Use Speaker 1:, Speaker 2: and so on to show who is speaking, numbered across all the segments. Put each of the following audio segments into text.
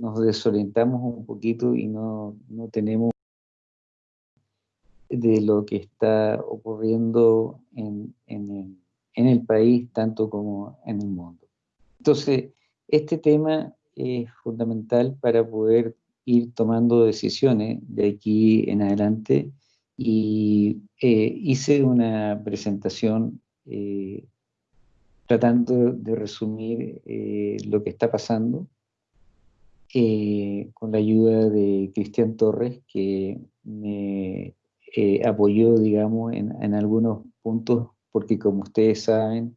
Speaker 1: nos desorientamos un poquito y no, no tenemos de lo que está ocurriendo en, en, el, país, tanto como en el mundo. Entonces, este tema es fundamental para poder ir tomando decisiones de aquí en adelante y eh, hice una presentación eh, tratando de resumir eh, lo que está pasando con la ayuda de Cristian Torres, que me apoyó, digamos, en, en, algunos puntos, porque como ustedes saben,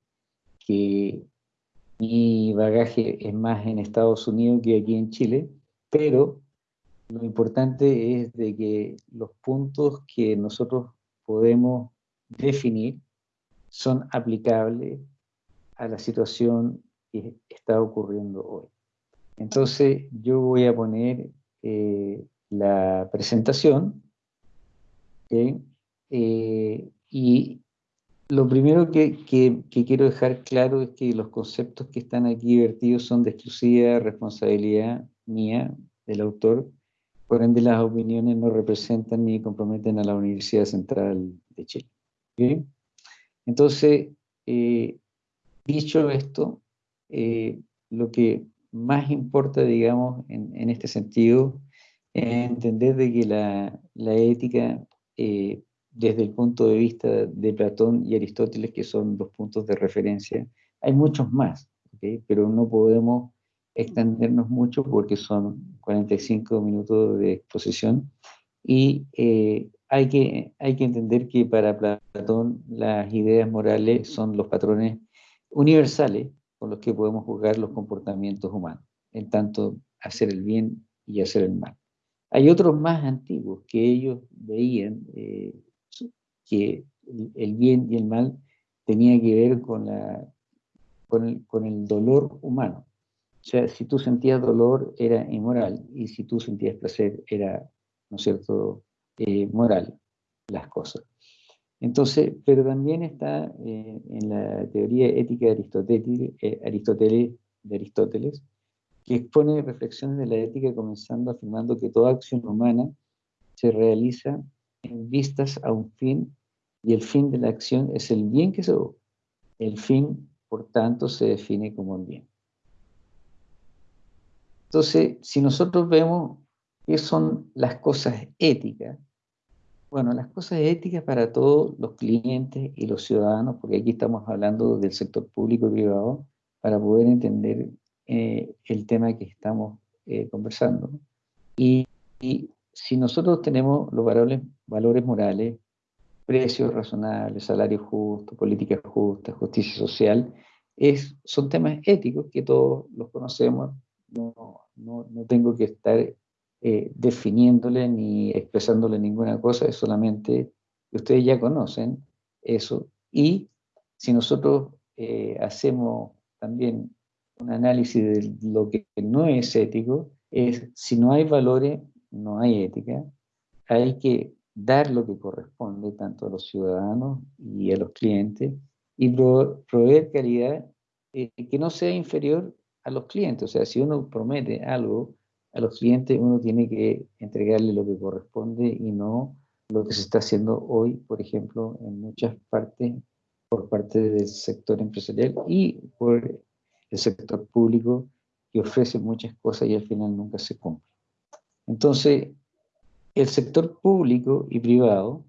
Speaker 1: que mi bagaje es más en Estados Unidos que aquí en Chile, pero lo importante es de que los puntos que nosotros podemos definir son aplicables a la situación que está ocurriendo hoy. Entonces yo voy a poner eh, la presentación eh, y lo primero que, quiero dejar claro es que los conceptos que están aquí vertidos son de exclusiva responsabilidad mía, del autor, por ende, las opiniones no representan ni comprometen a la Universidad Central de Chile. Entonces, eh, dicho esto, lo que más importa, digamos, en, este sentido, es entender de que la, ética, eh, desde el punto de vista de Platón y Aristóteles, que son dos puntos de referencia, hay muchos más, pero no podemos extendernos mucho porque son 45 minutos de exposición y eh, hay, que, hay que entender que para Platón las ideas morales son los patrones universales con los que podemos juzgar los comportamientos humanos, en tanto hacer el bien y hacer el mal. Hay otros más antiguos que ellos veían eh, que el bien y el mal tenía que ver con, la, con, el dolor humano. O sea, si tú sentías dolor era inmoral y si tú sentías placer era, ¿no es cierto?, eh, moral las cosas. Entonces, pero también está eh, en la teoría ética de Aristóteles, eh, de Aristóteles, que expone reflexiones de la ética comenzando afirmando que toda acción humana se realiza en vistas a un fin y el fin de la acción es el bien que se busca. El fin, por tanto, se define como el bien. Entonces, si nosotros vemos qué son las cosas éticas, bueno, las cosas éticas para todos los clientes y los ciudadanos, porque aquí estamos hablando del sector público y privado, para poder entender eh, el tema que estamos eh, conversando. Y, si nosotros tenemos los valores, valores morales, precios razonables, salario justo, política justa, justicia social, es, son temas éticos que todos los conocemos, no, no, no tengo que estar eh, definiéndole ni expresándole ninguna cosa, es solamente que ustedes ya conocen eso. Y si nosotros eh, hacemos también un análisis de lo que no es ético, es si no hay valores, no hay ética, hay que dar lo que corresponde tanto a los ciudadanos y a los clientes y proveer calidad eh, que no sea inferior a los clientes. O sea, si uno promete algo a los clientes, uno tiene que entregarle lo que corresponde y no lo que se está haciendo hoy, por ejemplo, en muchas partes, por parte del sector empresarial y por el sector público, que ofrece muchas cosas y al final nunca se cumple. Entonces, el sector público y privado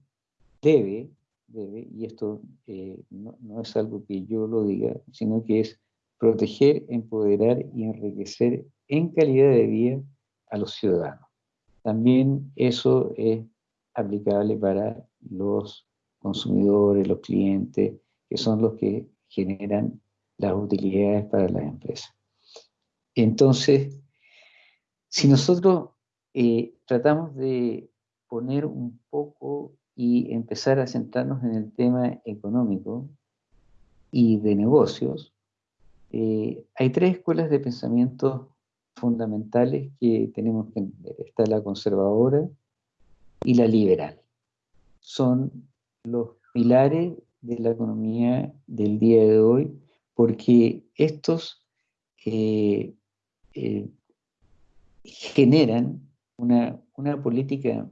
Speaker 1: debe, debe y esto eh, no, no es algo que yo lo diga, sino que es proteger, empoderar y enriquecer en calidad de vida a los ciudadanos. También eso es aplicable para los consumidores, los clientes, que son los que generan las utilidades para las empresas. Entonces, si nosotros eh, tratamos de poner un poco y empezar a centrarnos en el tema económico y de negocios, eh, hay tres escuelas de pensamiento fundamentales que tenemos que entender. Está la conservadora y la liberal. Son los pilares de la economía del día de hoy, porque estos eh, eh, generan una, una política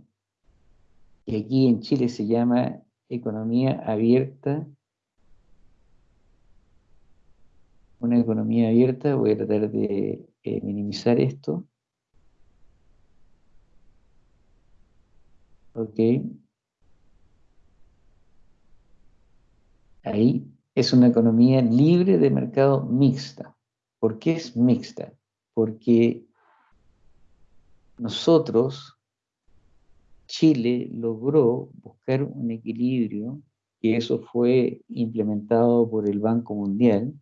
Speaker 1: que aquí en Chile se llama economía abierta una economía abierta, voy a tratar de eh, minimizar esto. Ok. Ahí es una economía libre de mercado mixta. ¿Por qué es mixta? Porque nosotros, Chile logró buscar un equilibrio, y eso fue implementado por el Banco Mundial,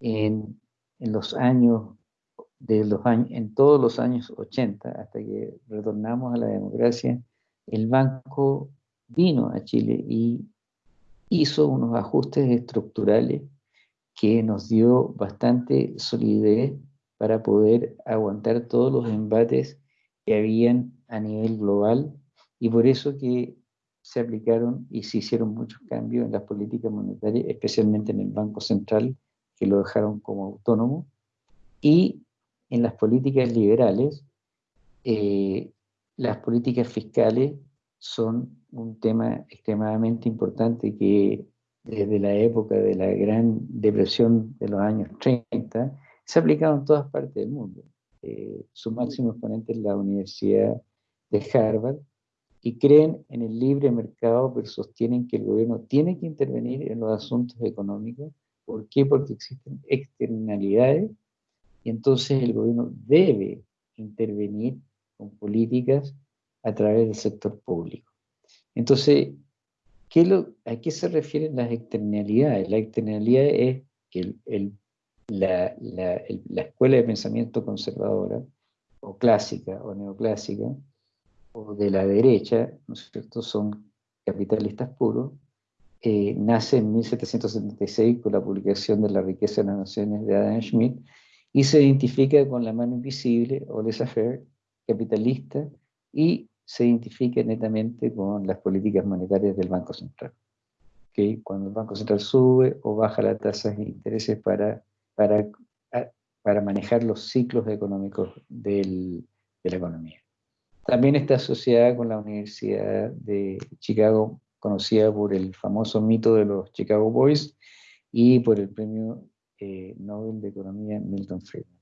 Speaker 1: en, los años, de los años, en todos los años 80, hasta que retornamos a la democracia, el banco vino a Chile y hizo unos ajustes estructurales que nos dio bastante solidez para poder aguantar todos los embates que habían a nivel global. Y por eso que se aplicaron y se hicieron muchos cambios en las políticas monetarias, especialmente en el Banco Central, que lo dejaron como autónomo, y en las políticas liberales, eh, las políticas fiscales son un tema extremadamente importante que desde la época de la Gran Depresión de los años 30 se ha aplicado en todas partes del mundo. Eh, su máximo exponente es la Universidad de Harvard, y creen en el libre mercado, pero sostienen que el gobierno tiene que intervenir en los asuntos económicos ¿Por qué? Porque existen externalidades y entonces el gobierno debe intervenir con políticas a través del sector público. Entonces, ¿qué lo, ¿a qué se refieren las externalidades? La externalidad es que la, la escuela de pensamiento conservadora, o clásica, o neoclásica, o de la derecha, ¿no es cierto?, son capitalistas puros, eh, nace en 1776 con la publicación de La riqueza de las naciones de Adam Smith y se identifica con la mano invisible o laissez-faire capitalista y se identifica netamente con las políticas monetarias del Banco Central. que Cuando el Banco Central sube o baja las tasas de intereses para, para, para manejar los ciclos económicos del, de la economía. También está asociada con la Universidad de Chicago conocida por el famoso mito de los Chicago Boys y por el premio eh, Nobel de Economía Milton Friedman.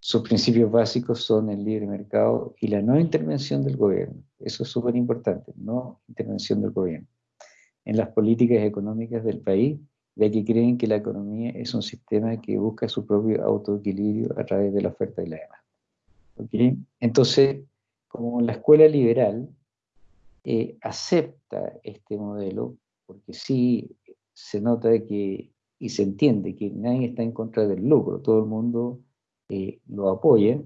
Speaker 1: Sus principios básicos son el libre mercado y la no intervención del gobierno. Eso es súper importante, no intervención del gobierno. En las políticas económicas del país, ya que creen que la economía es un sistema que busca su propio autoequilibrio a través de la oferta y la demanda. Entonces, como la escuela liberal eh, acepta este modelo, porque sí se nota que, y se entiende que nadie está en contra del lucro, todo el mundo eh, lo apoya,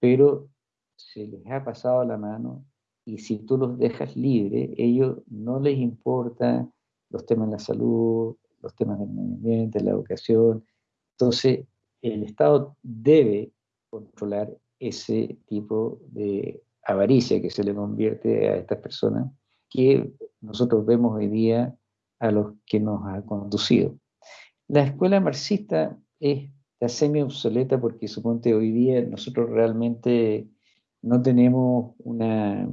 Speaker 1: pero se les ha pasado la mano y si tú los dejas libres, ellos no les importa los temas de la salud, los temas del medio ambiente, la educación. Entonces, el Estado debe controlar ese tipo de avaricia que se le convierte a estas personas, que nosotros vemos hoy día a los que nos ha conducido. La escuela marxista es semi obsoleta porque suponte hoy día nosotros realmente no tenemos una,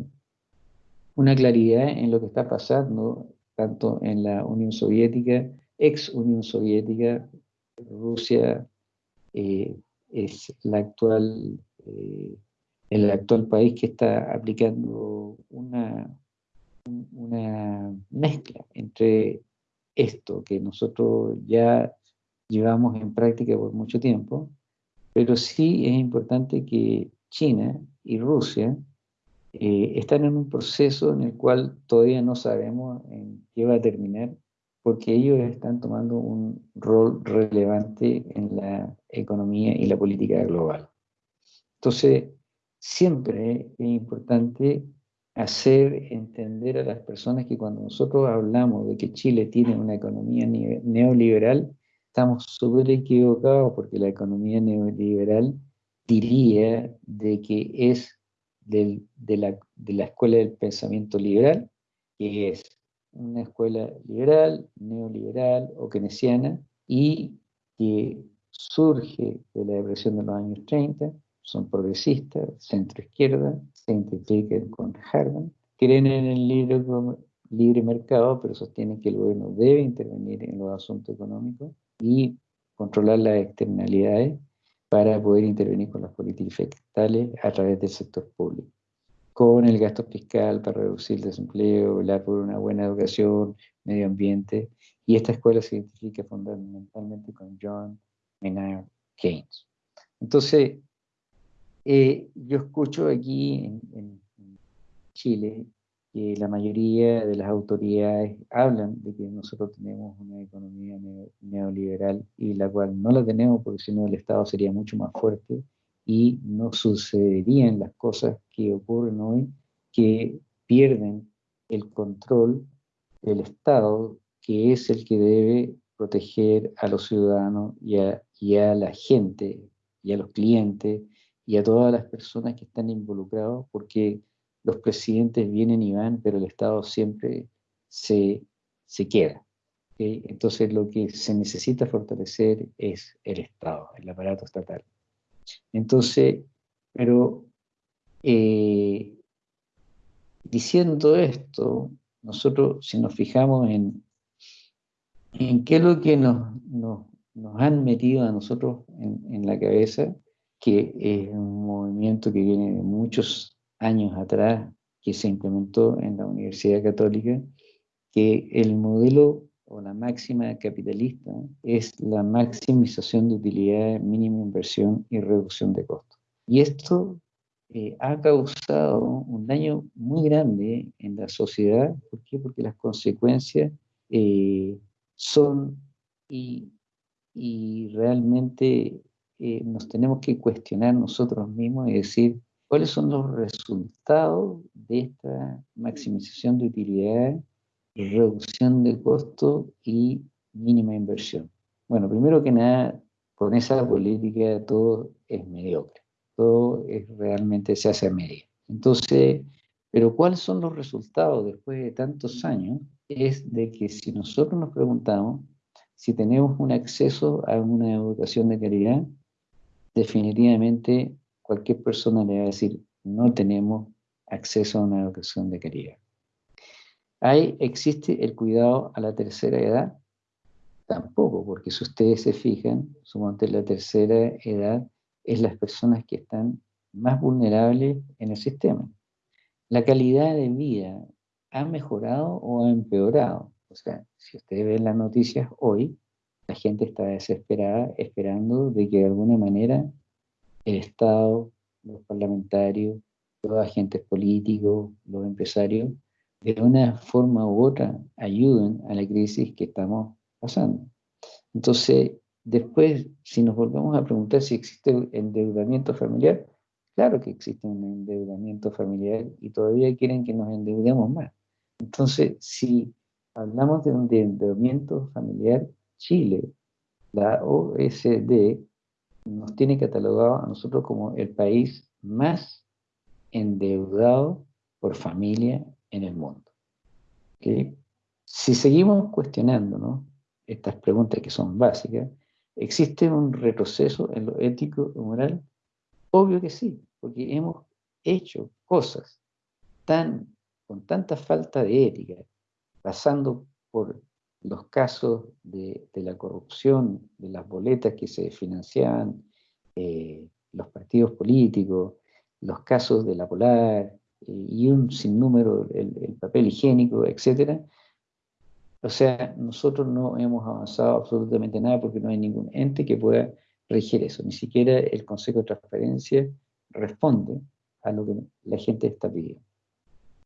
Speaker 1: claridad en lo que está pasando, tanto en la Unión Soviética, ex Unión Soviética, Rusia eh, es eh, el actual país que está aplicando una mezcla entre esto que nosotros ya llevamos en práctica por mucho tiempo, pero sí es importante que China y Rusia eh, están en un proceso en el cual todavía no sabemos en qué va a terminar, porque ellos están tomando un rol relevante en la economía y la política global. Entonces, siempre es importante hacer entender a las personas que cuando nosotros hablamos de que Chile tiene una economía neoliberal, estamos súper equivocados porque la economía neoliberal diría de que es de, la, de la escuela del pensamiento liberal, que es una escuela liberal, neoliberal o keynesiana, y que surge de la depresión de los años 30 son progresistas, centro izquierda, se identifican con Harman, creen en el libre, libre mercado, pero sostienen que el gobierno debe intervenir en los asuntos económicos y controlar las externalidades para poder intervenir con las políticas fiscales a través del sector público, con el gasto fiscal para reducir el desempleo, velar por una buena educación, medio ambiente, y esta escuela se identifica fundamentalmente con John Maynard Keynes. Entonces, eh, yo escucho aquí en, Chile que la mayoría de las autoridades hablan de que nosotros tenemos una economía neoliberal y la cual no la tenemos porque si no el Estado sería mucho más fuerte y no sucederían las cosas que ocurren hoy que pierden el control del Estado que es el que debe proteger a los ciudadanos y a, y a la gente y a los clientes y a todas las personas que están involucrados, porque los presidentes vienen y van, pero el Estado siempre se, se queda. Entonces lo que se necesita fortalecer es el Estado, el aparato estatal. Entonces, pero eh, diciendo esto, nosotros si nos fijamos en, en qué es lo que nos, nos, nos han metido a nosotros en, en la cabeza, que es un movimiento que viene de muchos años atrás, que se implementó en la Universidad Católica, que el modelo o la máxima capitalista es la maximización de utilidad, mínima inversión y reducción de costos. Y esto eh, ha causado un daño muy grande en la sociedad. ¿Por qué? Porque las consecuencias eh, son y, y realmente eh, nos tenemos que cuestionar nosotros mismos y decir cuáles son los resultados de esta maximización de utilidad, reducción de costo y mínima inversión. Bueno, primero que nada, con esa política todo es mediocre, todo es realmente se hace a media. Entonces, pero ¿cuáles son los resultados después de tantos años? Es de que si nosotros nos preguntamos si tenemos un acceso a una educación de calidad, definitivamente cualquier persona le va a decir, no tenemos acceso a una educación de calidad. ¿Hay, ¿Existe el cuidado a la tercera edad? Tampoco, porque si ustedes se fijan, suponte la tercera edad es las personas que están más vulnerables en el sistema. La calidad de vida ha mejorado o ha empeorado. O sea, si ustedes ven las noticias hoy, la gente está desesperada esperando de que de alguna manera el Estado, los parlamentarios, los agentes políticos, los empresarios, de una forma u otra ayuden a la crisis que estamos pasando. Entonces, después, si nos volvemos a preguntar si existe endeudamiento familiar, claro que existe un endeudamiento familiar y todavía quieren que nos endeudemos más. Entonces, si hablamos de un endeudamiento familiar, Chile, la OSD, nos tiene catalogado a nosotros como el país más endeudado por familia en el mundo. Si seguimos cuestionando estas preguntas que son básicas, ¿existe un retroceso en lo ético y moral? Obvio que sí, porque hemos hecho cosas tan, con tanta falta de ética, pasando por los casos de, la corrupción, de las boletas que se financiaban, eh, los partidos políticos, los casos de la Polar eh, y un sinnúmero, el, el papel higiénico, etc. O sea, nosotros no hemos avanzado absolutamente nada porque no hay ningún ente que pueda regir eso. Ni siquiera el Consejo de Transparencia responde a lo que la gente está pidiendo.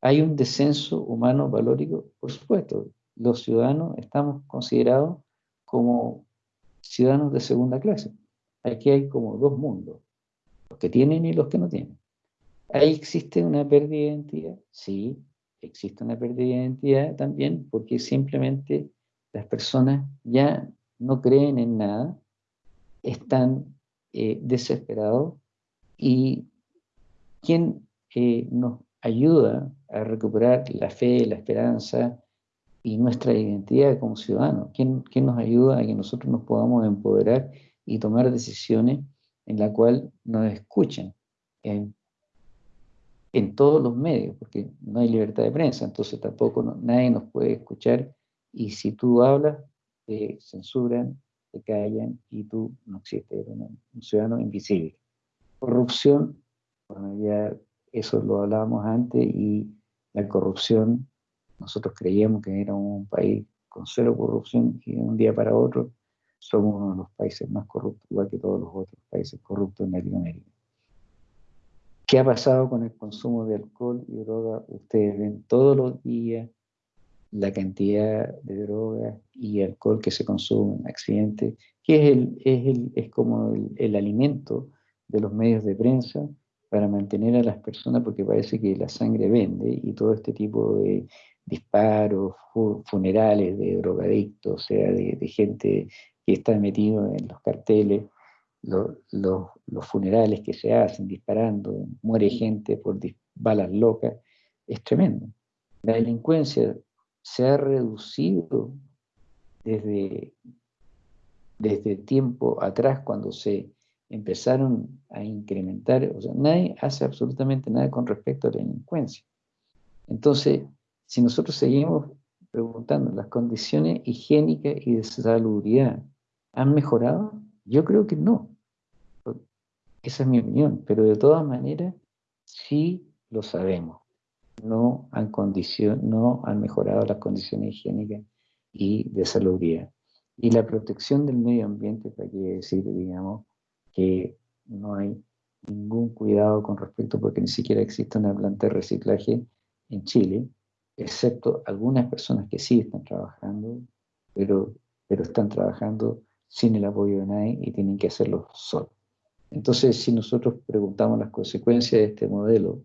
Speaker 1: ¿Hay un descenso humano valórico? Por supuesto, los ciudadanos estamos considerados como ciudadanos de segunda clase. Aquí hay como dos mundos, los que tienen y los que no tienen. ¿Ahí existe una pérdida de identidad? Sí, existe una pérdida de identidad también porque simplemente las personas ya no creen en nada, están eh, desesperados y ¿quién eh, nos ayuda a recuperar la fe, la esperanza, y nuestra identidad como ciudadanos. ¿Quién, ¿Quién, nos ayuda a que nosotros nos podamos empoderar y tomar decisiones en la cual nos escuchen en, todos los medios, porque no hay libertad de prensa, entonces tampoco nadie nos puede escuchar y si tú hablas, te censuran, te callan y tú no existes, eres un ciudadano invisible. Corrupción, bueno, ya eso lo hablábamos antes y la corrupción, nosotros creíamos que era un país con cero corrupción y de un día para otro somos uno de los países más corruptos, igual que todos los otros países corruptos en Latinoamérica. ¿Qué ha pasado con el consumo de alcohol y droga? Ustedes ven todos los días la cantidad de droga y alcohol que se consume en accidentes, que es, es, es como el, alimento de los medios de prensa para mantener a las personas, porque parece que la sangre vende y todo este tipo de disparos, funerales de drogadictos, o sea, de, de gente que está metido en los carteles, los funerales que se hacen disparando, muere gente por balas locas, es tremendo. La delincuencia se ha reducido desde, desde tiempo atrás cuando se empezaron a incrementar, o sea, nadie hace absolutamente nada con respecto a la delincuencia. Entonces, si nosotros seguimos preguntando las condiciones higiénicas y de salubridad ¿Han mejorado? Yo creo que no. Esa es mi opinión, pero de todas maneras sí lo sabemos. No han, mejorado las condiciones higiénicas y de salubridad. Y la protección del medio ambiente, para que decir, digamos, que no hay ningún cuidado con respecto, porque ni siquiera existe una planta de reciclaje en Chile, excepto algunas personas que sí están trabajando, pero, pero están trabajando sin el apoyo de nadie y tienen que hacerlo solos. Entonces, si nosotros preguntamos las consecuencias de este modelo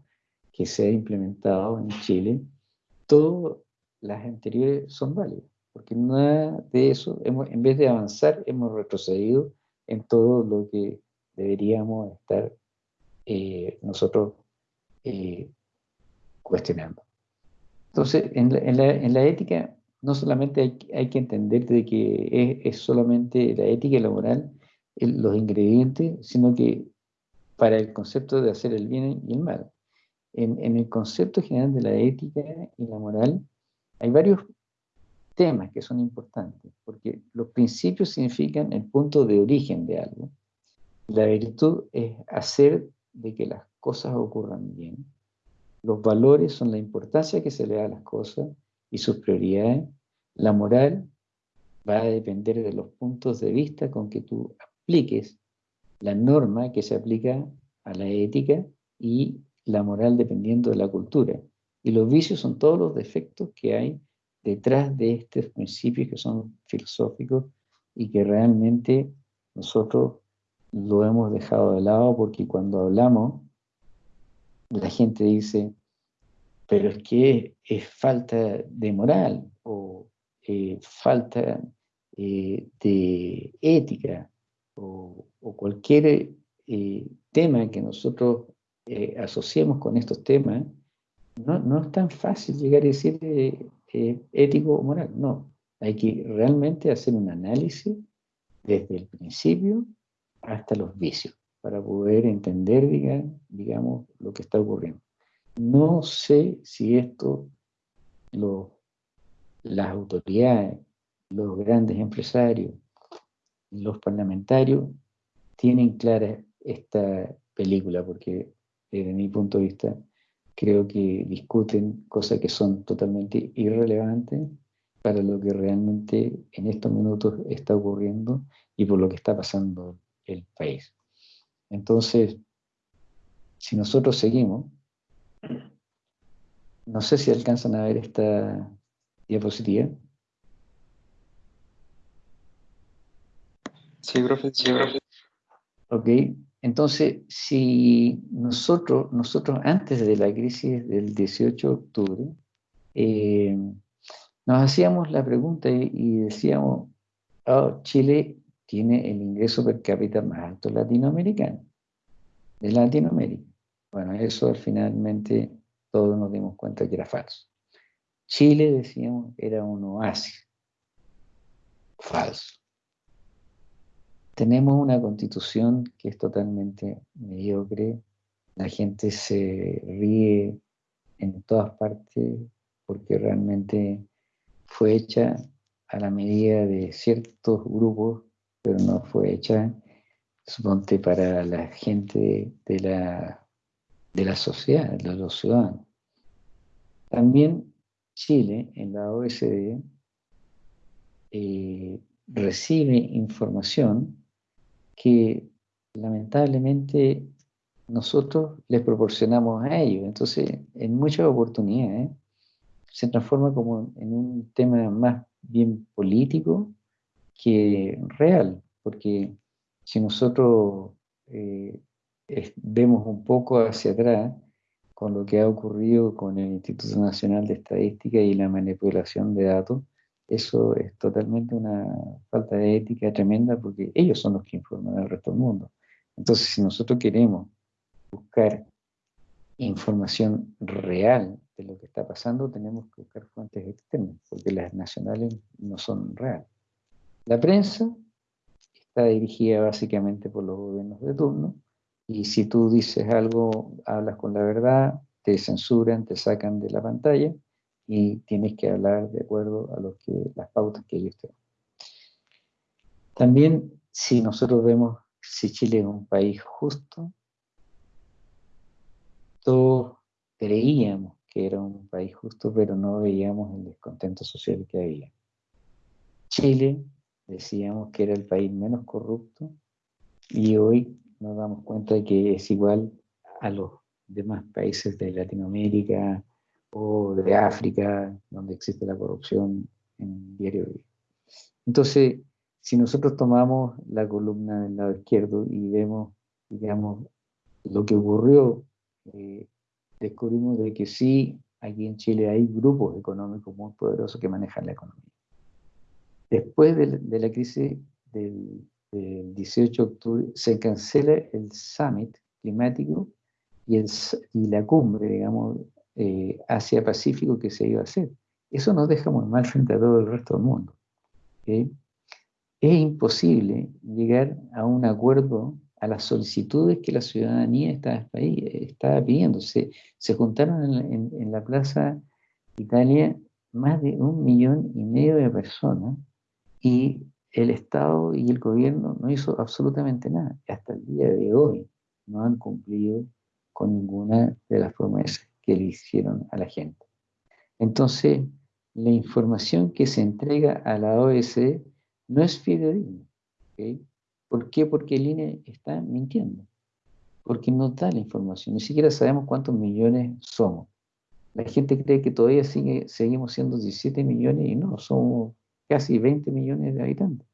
Speaker 1: que se ha implementado en Chile, todas las anteriores son válidas, porque nada de eso, hemos, en vez de avanzar, hemos retrocedido en todo lo que deberíamos estar eh, nosotros eh, cuestionando. Entonces, en la, en la ética no solamente hay, que entender de que es, solamente la ética y la moral los ingredientes, sino que para el concepto de hacer el bien y el mal. En, el concepto general de la ética y la moral hay varios temas que son importantes, porque los principios significan el punto de origen de algo. La virtud es hacer de que las cosas ocurran bien. Los valores son la importancia que se le da a las cosas y sus prioridades, la moral va a depender de los puntos de vista con que tú apliques la norma que se aplica a la ética y la moral dependiendo de la cultura. Y los vicios son todos los defectos que hay detrás de estos principios que son filosóficos y que realmente nosotros lo hemos dejado de lado porque cuando hablamos, la gente dice, pero es que es falta de moral o eh, falta eh, de ética o, cualquier eh, tema que nosotros asociemos con estos temas, no, no, es tan fácil llegar a decir ético o moral, no. Hay que realmente hacer un análisis desde el principio hasta los vicios para poder entender, digamos, lo que está ocurriendo. No sé si esto, las autoridades, los grandes empresarios, los parlamentarios, tienen clara esta película, porque desde mi punto de vista creo que discuten cosas que son totalmente irrelevantes para lo que realmente en estos minutos está ocurriendo y por lo que está pasando el país. Entonces, si nosotros seguimos, no sé si alcanzan a ver esta diapositiva.
Speaker 2: Sí, profe. Sí, profe.
Speaker 1: Ok, entonces, si nosotros, nosotros antes de la crisis del 18 de octubre, eh, nos hacíamos la pregunta y, decíamos, oh, Chile tiene el ingreso per cápita más alto latinoamericano, de Latinoamérica. Bueno, eso finalmente todos nos dimos cuenta que era falso. Chile, decíamos, era un oasis. Falso. tenemos una constitución que es totalmente mediocre, la gente se ríe en todas partes porque realmente fue hecha a la medida de ciertos grupos, pero no fue hecha, suponte, para la gente de la, de la sociedad, de los ciudadanos. También Chile, en la OSD, eh, recibe información que lamentablemente nosotros les proporcionamos a ellos. Entonces, en muchas oportunidades, se transforma como en un tema más bien político que real, porque si nosotros eh, vemos un poco hacia atrás con lo que ha ocurrido con el Instituto Nacional de Estadística y la manipulación de datos, eso es totalmente una falta de ética tremenda porque ellos son los que informan al resto del mundo. Entonces, si nosotros queremos buscar información real de lo que está pasando, tenemos que buscar fuentes externas, porque las nacionales no son reales. La prensa está dirigida básicamente por los gobiernos de turno, y si tú dices algo, hablas con la verdad, te censuran, te sacan de la pantalla, y tienes que hablar de acuerdo a que, las pautas que ellos te dan. También, si nosotros vemos si Chile es un país justo, todos creíamos que era un país justo, pero no veíamos el descontento social que había. Chile, decíamos que era el país menos corrupto, y hoy nos damos cuenta de que es igual a los demás países de Latinoamérica o de África, donde existe la corrupción en diario. Entonces, si nosotros tomamos la columna del lado izquierdo y vemos, digamos, lo que ocurrió eh, descubrimos de que sí, aquí en Chile hay grupos económicos muy poderosos que manejan la economía. Después de, la crisis del, 18 de octubre, se cancela el summit climático y, la cumbre, digamos, eh, Asia-Pacífico que se iba a hacer. Eso nos deja mal frente a todo el resto del mundo. Es imposible llegar a un acuerdo a las solicitudes que la ciudadanía estaba, estaba pidiendo. Se, juntaron en, la Plaza Italia más de un millón y medio de personas y el Estado y el gobierno no hizo absolutamente nada. Hasta el día de hoy no han cumplido con ninguna de las promesas que le hicieron a la gente. Entonces, la información que se entrega a la OSD no es fidedigna. ¿Por qué? Porque el INE está mintiendo. Porque no da la información. Ni siquiera sabemos cuántos millones somos. La gente cree que todavía sigue, seguimos siendo 17 millones y no, somos casi 20 millones de habitantes.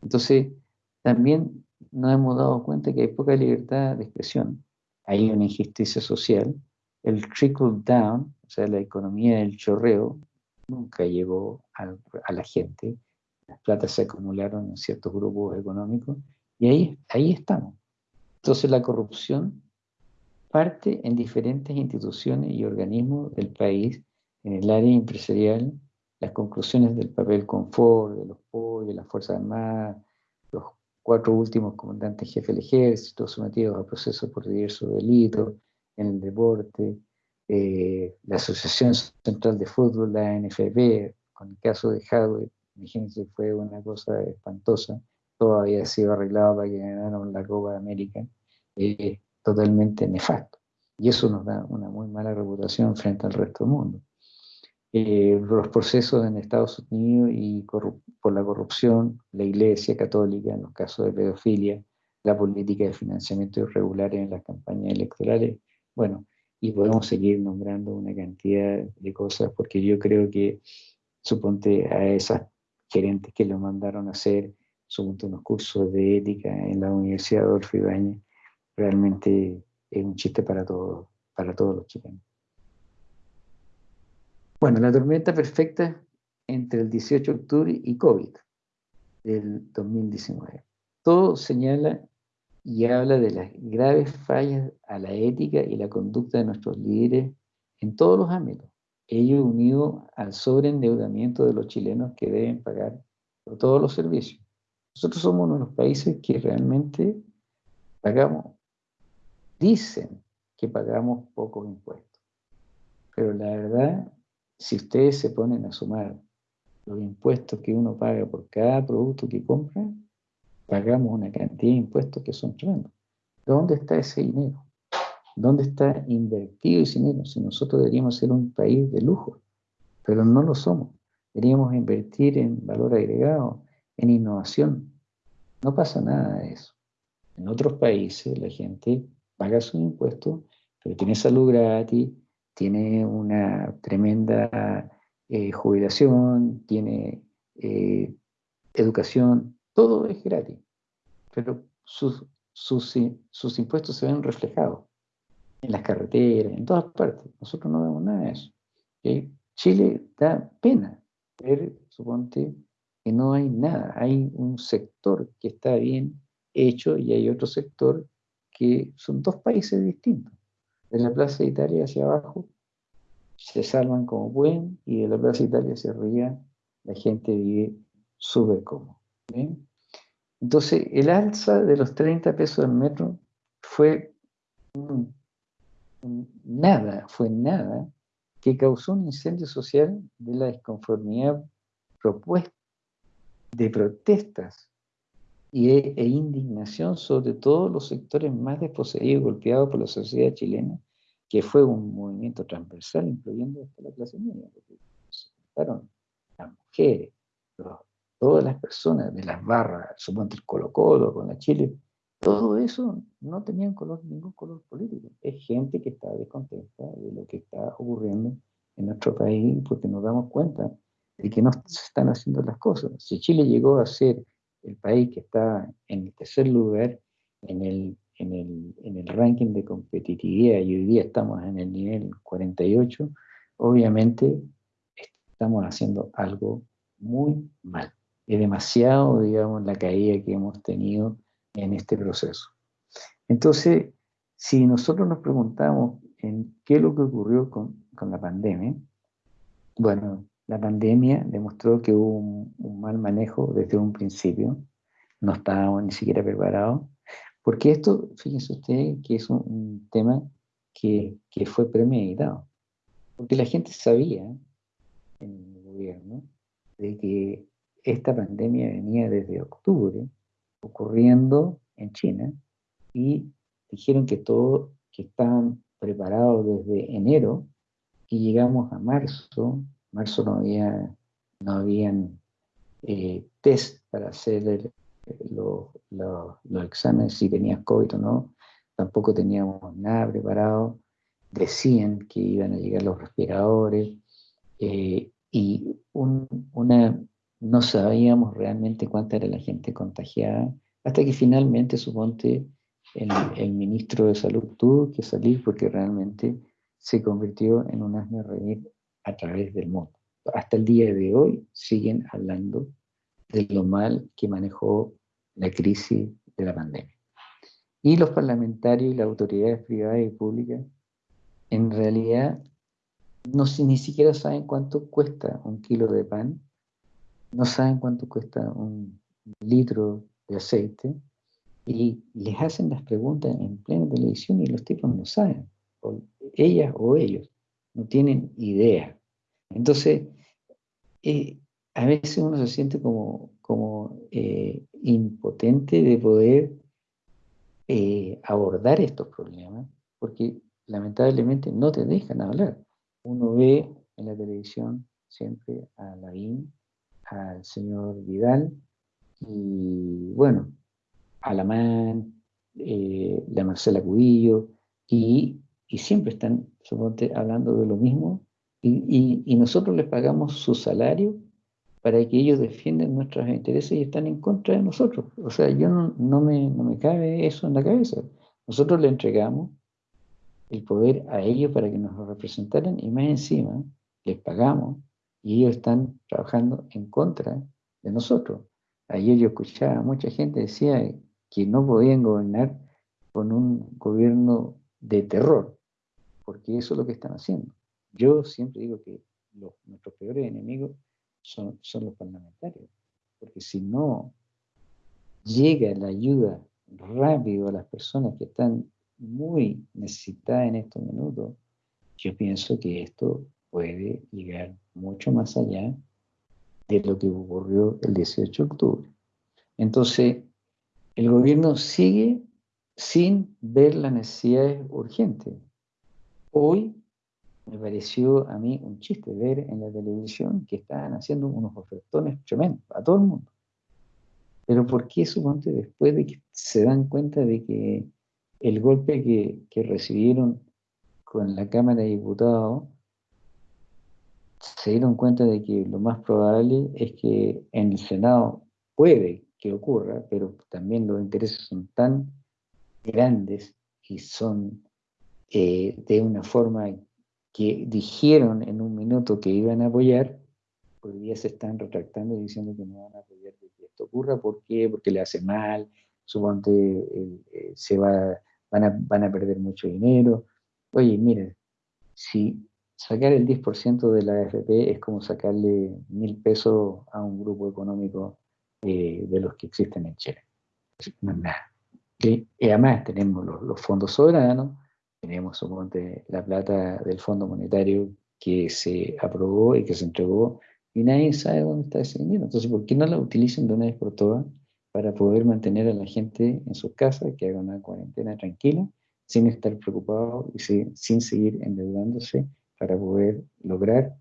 Speaker 1: Entonces, también nos hemos dado cuenta que hay poca libertad de expresión. Hay una injusticia social. El trickle down, o sea, la economía del chorreo, nunca llegó a la gente las platas se acumularon en ciertos grupos económicos y ahí, ahí estamos. Entonces la corrupción parte en diferentes instituciones y organismos del país, en el área empresarial, las conclusiones del papel confort, de los POI, de las Fuerzas Armadas, los cuatro últimos comandantes jefes del ejército sometidos a procesos por diversos delitos, en el deporte, eh, la Asociación Central de Fútbol, la NFB, con el caso de Hadwe, Imagínense, fue una cosa espantosa. Todo había sido arreglado para que ganaran la Copa de América. Eh, totalmente nefasto. Y eso nos da una muy mala reputación frente al resto del mundo. Eh, los procesos en Estados Unidos y por la corrupción, la Iglesia Católica en los casos de pedofilia, la política de financiamiento irregular en las campañas electorales, bueno, y podemos seguir nombrando una cantidad de cosas porque yo creo que, suponte a esas gerentes que lo mandaron a hacer suponte unos cursos de ética en la Universidad Adolfo Ibáñez, realmente es un chiste para todos, para todos los chilenos. Bueno, la tormenta perfecta entre el 18 de octubre y COVID del 2019. Todo señala y habla de las graves fallas a la ética y la conducta de nuestros líderes en todos los ámbitos, ello unido al sobreendeudamiento de los chilenos que deben pagar por todos los servicios. Nosotros somos uno de los países que realmente pagamos, dicen que pagamos pocos impuestos. Pero la verdad, si ustedes se ponen a sumar los impuestos que uno paga por cada producto que compra, pagamos una cantidad de impuestos que son tremendos. ¿Dónde está ese dinero? ¿Dónde está invertido ese dinero? Si nosotros deberíamos ser un país de lujo, pero no lo somos. Deberíamos invertir en valor agregado, en innovación. No pasa nada de eso. En otros países la gente paga sus impuestos, pero tiene salud gratis, tiene una tremenda eh, jubilación, tiene eh, educación, todo es gratis, pero sus, sus, impuestos se ven reflejados en las carreteras, en todas partes. Nosotros no vemos nada de eso. Chile da pena ver, suponte, que no hay nada. Hay un sector que está bien hecho y hay otro sector que son dos países distintos. De la Plaza Italia hacia abajo se salvan como pueden y de la Plaza Italia hacia arriba la gente vive súper cómodo. Entonces, el alza de los 30 pesos al metro fue nada, fue nada que causó un incendio social de la desconformidad propuesta de protestas e, e, indignación sobre todos los sectores más desposeídos y golpeados por la sociedad chilena, que fue un movimiento transversal, incluyendo hasta la clase media, porque se juntaron las mujeres, todas las personas de las barras, suponte el Colo Colo con la Chile, todo eso no tenían color, ningún color político. Es gente que está descontenta de lo que está ocurriendo en nuestro país porque nos damos cuenta de que no se están haciendo las cosas. Si Chile llegó a ser el país que está en el tercer lugar en el, en el, en el ranking de competitividad y hoy día estamos en el nivel 48, obviamente estamos haciendo algo muy mal. Es demasiado, digamos, la caída que hemos tenido en este proceso. Entonces, si nosotros nos preguntamos en qué es lo que ocurrió con, con la pandemia, bueno, la pandemia demostró que hubo un, mal manejo desde un principio, no estábamos ni siquiera preparados, porque esto, fíjense ustedes, que es un, tema que, que, fue premeditado, porque la gente sabía en el gobierno de que esta pandemia venía desde octubre, ocurriendo en China, y dijeron que todo, que estaban preparados desde enero, y llegamos a marzo, marzo no había, no habían eh, test para hacer los exámenes si tenías COVID o no, tampoco teníamos nada preparado, decían que iban a llegar los respiradores, eh, y una, no sabíamos realmente cuánta era la gente contagiada, hasta que finalmente, suponte, el, el ministro de Salud tuvo que salir porque realmente se convirtió en un asno reír a través del mundo. Hasta el día de hoy siguen hablando de lo mal que manejó la crisis de la pandemia. Y los parlamentarios y las autoridades privadas y públicas en realidad no ni siquiera saben cuánto cuesta un kilo de pan, no saben cuánto cuesta un litro de aceite, y les hacen las preguntas en plena televisión y los tipos no saben, o ellas o ellos, no tienen idea. Entonces, eh, a veces uno se siente como, eh, impotente de poder eh, abordar estos problemas, porque lamentablemente no te dejan hablar. Uno ve en la televisión siempre a Lavín, al señor Vidal, y bueno, a Alamán, la Marcela Cubillo, y, y siempre están, suponte, hablando de lo mismo y, nosotros les pagamos su salario para que ellos defiendan nuestros intereses y están en contra de nosotros. O sea, yo no, me, no me cabe eso en la cabeza. Nosotros le entregamos el poder a ellos para que nos lo representaran y más encima les pagamos y ellos están trabajando en contra de nosotros. Ayer yo escuchaba, mucha gente decía que no podían gobernar con un gobierno de terror, porque eso es lo que están haciendo. Yo siempre digo que nuestros peores enemigos son, son los parlamentarios, porque si no llega la ayuda rápido a las personas que están muy necesitadas en estos minutos, yo pienso que esto puede llegar mucho más allá de lo que ocurrió el 18 de octubre. Entonces, el gobierno sigue sin ver las necesidades urgentes. Hoy me pareció a mí un chiste ver en la televisión que estaban haciendo unos ofertones tremendos a todo el mundo. Pero ¿por qué suponte después de que se dan cuenta de que el golpe que, que recibieron con la Cámara de Diputados se dieron cuenta de que lo más probable es que en el Senado puede que ocurra, pero también los intereses son tan grandes y son eh, de una forma que dijeron en un minuto que iban a apoyar, hoy día se están retractando y diciendo que no van a apoyar que esto ocurra. ¿Por qué? Porque le hace mal, suponte eh, se va, van, a, van a perder mucho dinero. Oye, miren, si sacar el 10% de la AFP es como sacarle mil pesos a un grupo económico eh, de los que existen en Chile. No es nada. Y además tenemos los, fondos soberanos, tenemos suponte, la plata del Fondo Monetario que se aprobó y que se entregó y nadie sabe dónde está ese dinero. Entonces, ¿por qué no la utilicen de una vez por todas para poder mantener a la gente en sus casas, que haga una cuarentena tranquila, sin estar preocupado y sin seguir endeudándose para poder lograr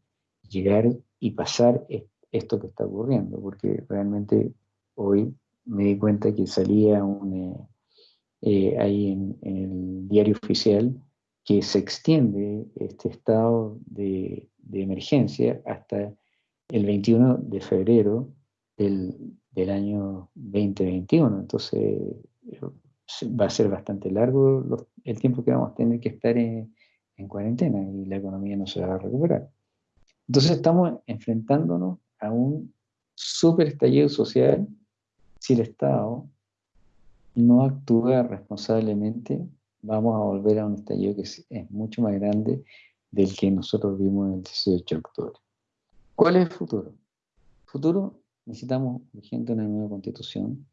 Speaker 1: llegar y pasar esto que está ocurriendo? Porque realmente hoy me di cuenta que salía un... Eh, eh, ahí en, el diario oficial que se extiende este estado de, emergencia hasta el 21 de febrero del, año 2021. Entonces va a ser bastante largo el tiempo que vamos a tener que estar en, en cuarentena y la economía no se va a recuperar. Entonces estamos enfrentándonos a un super estallido social si el Estado no actúa responsablemente, vamos a volver a un estallido que es, mucho más grande del que nosotros vimos el 18 de octubre. ¿Cuál es el futuro? Futuro necesitamos urgente una nueva constitución.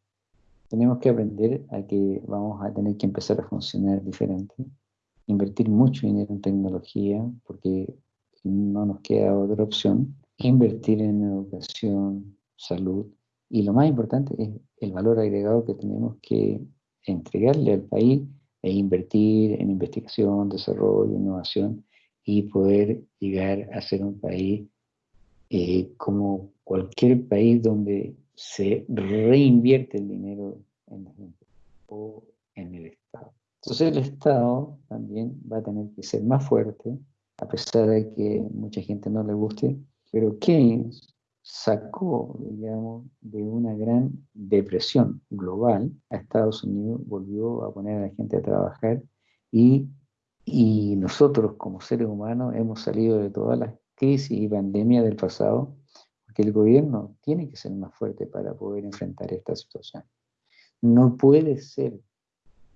Speaker 1: Tenemos que aprender a que vamos a tener que empezar a funcionar diferente, invertir mucho dinero en tecnología, porque no nos queda otra opción, invertir en educación, salud, y lo más importante es el valor agregado que tenemos que entregarle al país e invertir en investigación, desarrollo, innovación y poder llegar a ser un país eh, como cualquier país donde se reinvierte el dinero en la gente o en el Estado. Entonces el Estado también va a tener que ser más fuerte, a pesar de que mucha gente no le guste, pero Keynes sacó, digamos, de una gran depresión global a Estados Unidos, volvió a poner a la gente a trabajar y, y nosotros como seres humanos hemos salido de todas las crisis y pandemias del pasado, porque el gobierno tiene que ser más fuerte para poder enfrentar esta situación. No puede ser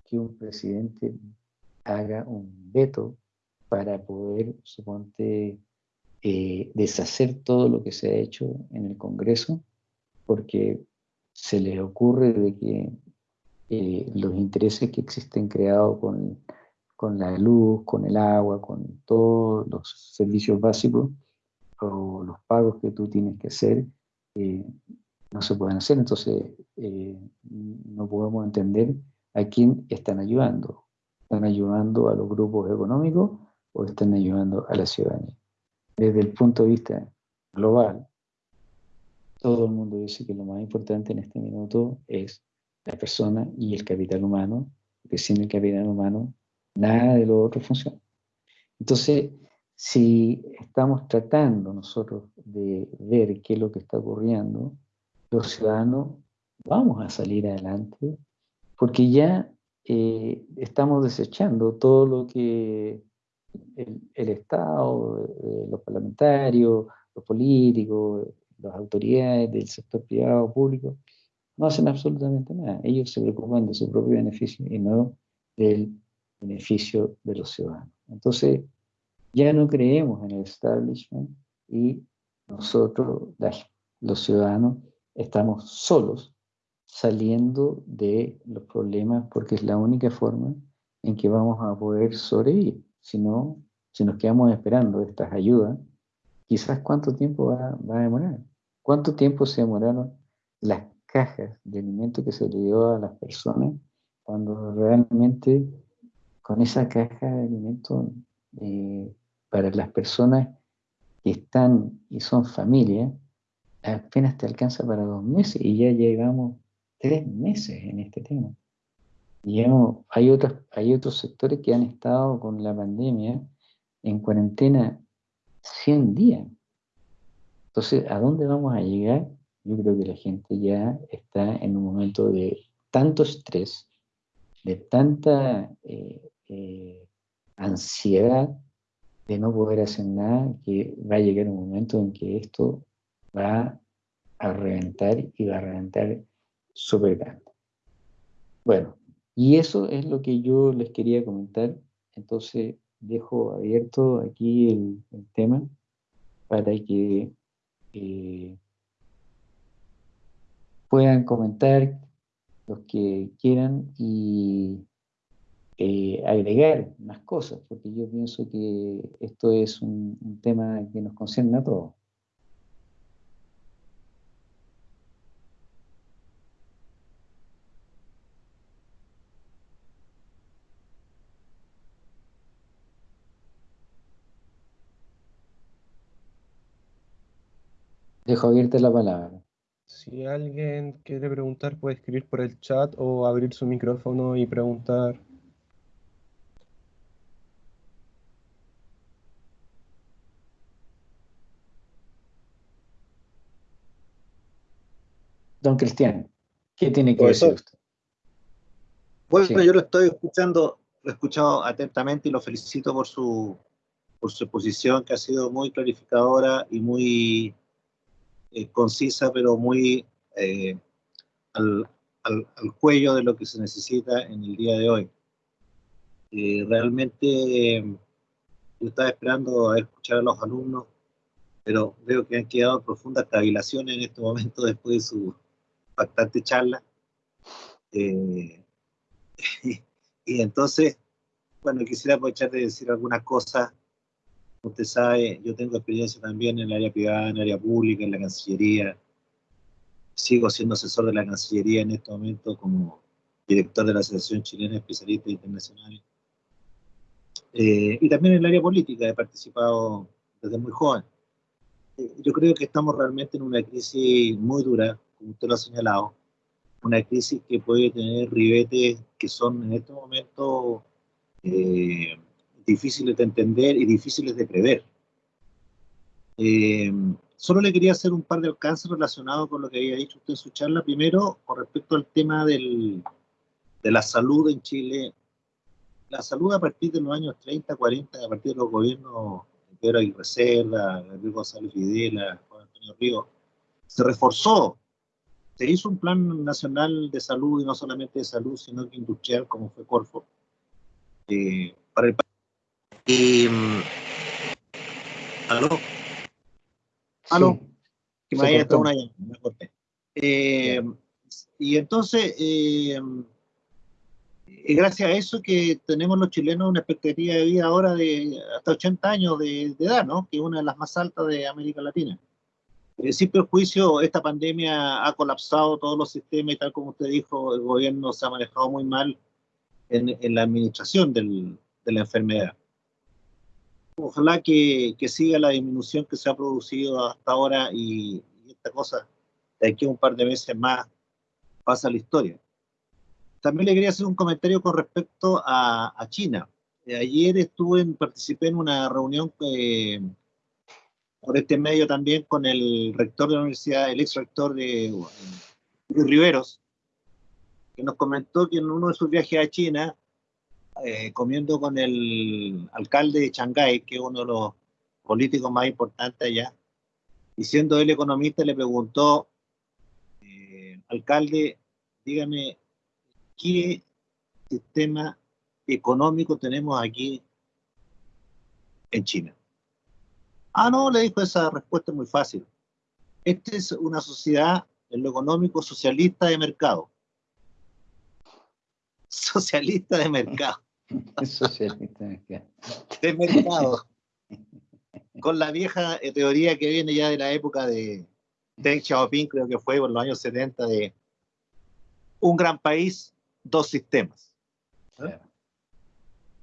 Speaker 1: que un presidente haga un veto para poder, suponte, eh, deshacer todo lo que se ha hecho en el Congreso, porque se les ocurre de que eh, los intereses que existen creados con, con la luz, con el agua, con todos los servicios básicos o los pagos que tú tienes que hacer, eh, no se pueden hacer. Entonces, no podemos entender a quién están ayudando. ¿Están ayudando a los grupos económicos o están ayudando a la ciudadanía? Desde el punto de vista global, todo el mundo dice que lo más importante en este minuto es la persona y el capital humano, porque sin el capital humano nada de lo otro funciona. Entonces, si estamos tratando nosotros de ver qué es lo que está ocurriendo, los ciudadanos vamos a salir adelante, porque ya eh, estamos desechando todo lo que el, Estado, eh, los parlamentarios, los políticos, las autoridades del sector privado público, no hacen absolutamente nada. Ellos se preocupan de su propio beneficio y no del beneficio de los ciudadanos. Entonces, ya no creemos en el establishment y nosotros, los ciudadanos, estamos solos, saliendo de los problemas porque es la única forma en que vamos a poder sobrevivir. Si no, si nos quedamos esperando estas ayudas, quizás cuánto tiempo va, va a demorar. ¿Cuánto tiempo se demoraron las cajas de alimentos que se le dio a las personas cuando realmente con esa caja de alimentos eh, para las personas que están y son familias, apenas te alcanza para dos meses y ya llevamos tres meses en este tema. Y hay, otros, hay otros sectores que han estado con la pandemia en cuarentena 100 días. Entonces, ¿a dónde vamos a llegar? Yo creo que la gente ya está en un momento de tanto estrés, de tanta eh, eh, ansiedad de no poder hacer nada, que va a llegar un momento en que esto va a reventar y va a reventar súper grande. Bueno, y eso es lo que yo les quería comentar. Entonces dejo abierto aquí el, tema para que eh, puedan comentar los que quieran y eh, agregar más cosas, porque yo pienso que esto es un tema que nos concierne a todos. Dejo abierta la palabra.
Speaker 2: Si alguien quiere preguntar, puede escribir por el chat o abrir su micrófono y preguntar.
Speaker 1: Don Cristian, ¿qué tiene que decir usted?
Speaker 3: Bueno, yo lo estoy escuchando, lo he escuchado atentamente y lo felicito por su, por su exposición que ha sido muy clarificadora y muy eh, concisa, pero muy eh, al, al, cuello de lo que se necesita en el día de hoy. Eh, realmente yo estaba esperando a escuchar a los alumnos, pero veo que han quedado profundas cavilaciones en este momento después de su bastante charla. y, y entonces, bueno, quisiera aprovechar de decir algunas cosas usted sabe, yo tengo experiencia también en el área privada, en el área pública, en la Cancillería. Sigo siendo asesor de la Cancillería en este momento como director de la Asociación Chilena de Especialistas Internacionales. Eh, y también en el área política he participado desde muy joven. Eh, yo creo que estamos realmente en una crisis muy dura, como usted lo ha señalado, una crisis que puede tener ribetes que son en este momento eh, difíciles de entender y difíciles de prever. Eh, solo le quería hacer un par de alcances relacionados con lo que había dicho usted en su charla. Primero, con respecto al tema del, de la salud en Chile. La salud a partir de los años 30, 40, a partir de los gobiernos de Pedro Aguirre Cerda, Gabriel González Videla, Juan Antonio Río, se reforzó. Se hizo un plan nacional de salud, y no solamente de salud, sino que industrial, como fue Corfo, eh, para el y, mm, ¿Aló? ¿Aló? Que me estado una llamada, me corté. Eh, y entonces, eh, gracias a eso que tenemos los chilenos una expectativa de vida ahora de hasta 80 años de, edad, ¿no? Que es una de las más altas de América Latina. Eh, sin perjuicio, esta pandemia ha colapsado todos los sistemas y tal como usted dijo, el gobierno se ha manejado muy mal en, en la administración del, de la enfermedad ojalá que, que, siga la disminución que se ha producido hasta ahora y, esta cosa de aquí a un par de meses más pasa la historia. También le quería hacer un comentario con respecto a, a China. Eh, ayer estuve, en, participé en una reunión eh, por este medio también con el rector de la universidad, el ex rector de, de Riveros, que nos comentó que en uno de sus viajes a China eh, comiendo con el alcalde de Shanghái, que es uno de los políticos más importantes allá, y siendo él economista, le preguntó, eh, alcalde, dígame, ¿qué sistema económico tenemos aquí en China? Ah, no, le dijo esa respuesta muy fácil. Esta es una sociedad en lo económico socialista de mercado. Socialista de mercado.
Speaker 1: Socialista de mercado.
Speaker 3: Con la vieja teoría que viene ya de la época de Deng Xiaoping, creo que fue por los años 70, de un gran país, dos sistemas.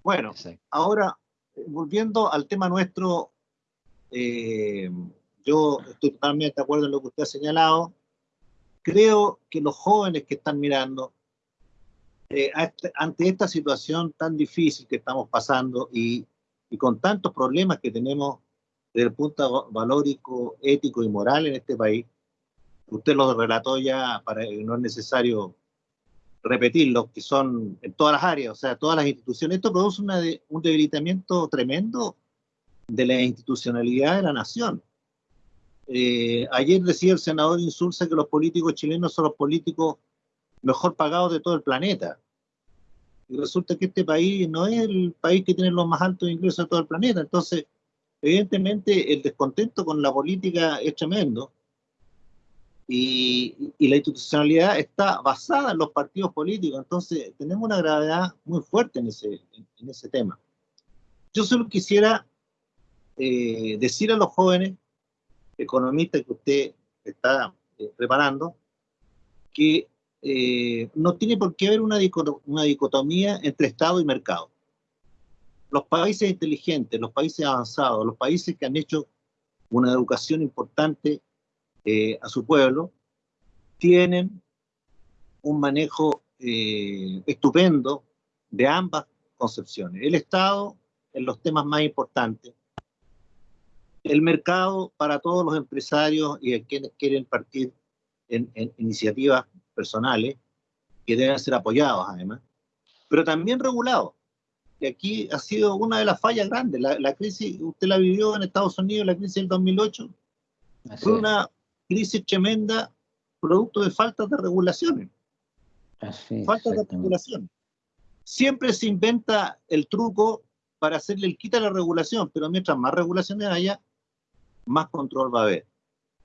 Speaker 3: Bueno, ahora, volviendo al tema nuestro, eh, yo estoy totalmente de acuerdo en lo que usted ha señalado. Creo que los jóvenes que están mirando, eh, este, ante esta situación tan difícil que estamos pasando y, con tantos problemas que tenemos desde el punto valórico, ético y moral en este país, usted lo relató ya, para, no es necesario repetirlo, que son en todas las áreas, o sea, todas las instituciones. Esto produce un debilitamiento tremendo de la institucionalidad de la nación. Eh, ayer decía el senador Insulza que los políticos chilenos son los políticos mejor pagados de todo el planeta. Y resulta que este país no es el país que tiene los más altos ingresos de todo el planeta. Entonces, evidentemente, el descontento con la política es tremendo. Y, la institucionalidad está basada en los partidos políticos. Entonces, tenemos una gravedad muy fuerte en ese, en, ese tema. Yo solo quisiera eh, decir a los jóvenes economistas que usted está eh, preparando que eh, no tiene por qué haber una, dicotomía entre Estado y mercado. Los países inteligentes, los países avanzados, los países que han hecho una educación importante eh, a su pueblo, tienen un manejo eh, estupendo de ambas concepciones. El Estado en los temas más importantes, el mercado para todos los empresarios y quienes quieren partir en, iniciativas personales, que deben ser apoyados además, pero también regulados. Y aquí ha sido una de las fallas grandes. La, la, crisis, usted la vivió en Estados Unidos, la crisis del 2008, fue una crisis tremenda producto de falta de regulaciones. falta de regulación. Siempre se inventa el truco para hacerle el quita a la regulación, pero mientras más regulaciones haya, más control va a haber.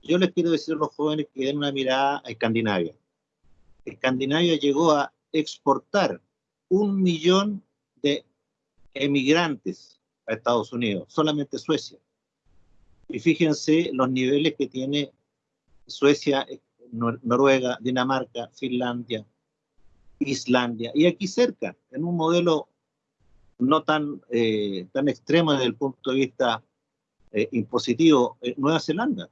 Speaker 3: Yo les quiero decir a los jóvenes que den una mirada a Escandinavia. Escandinavia llegó a exportar un millón de emigrantes a Estados Unidos, solamente Suecia. Y fíjense los niveles que tiene Suecia, Noruega, Dinamarca, Finlandia, Islandia, y aquí cerca, en un modelo no tan, eh, tan extremo desde el punto de vista eh, impositivo, eh, Nueva Zelanda.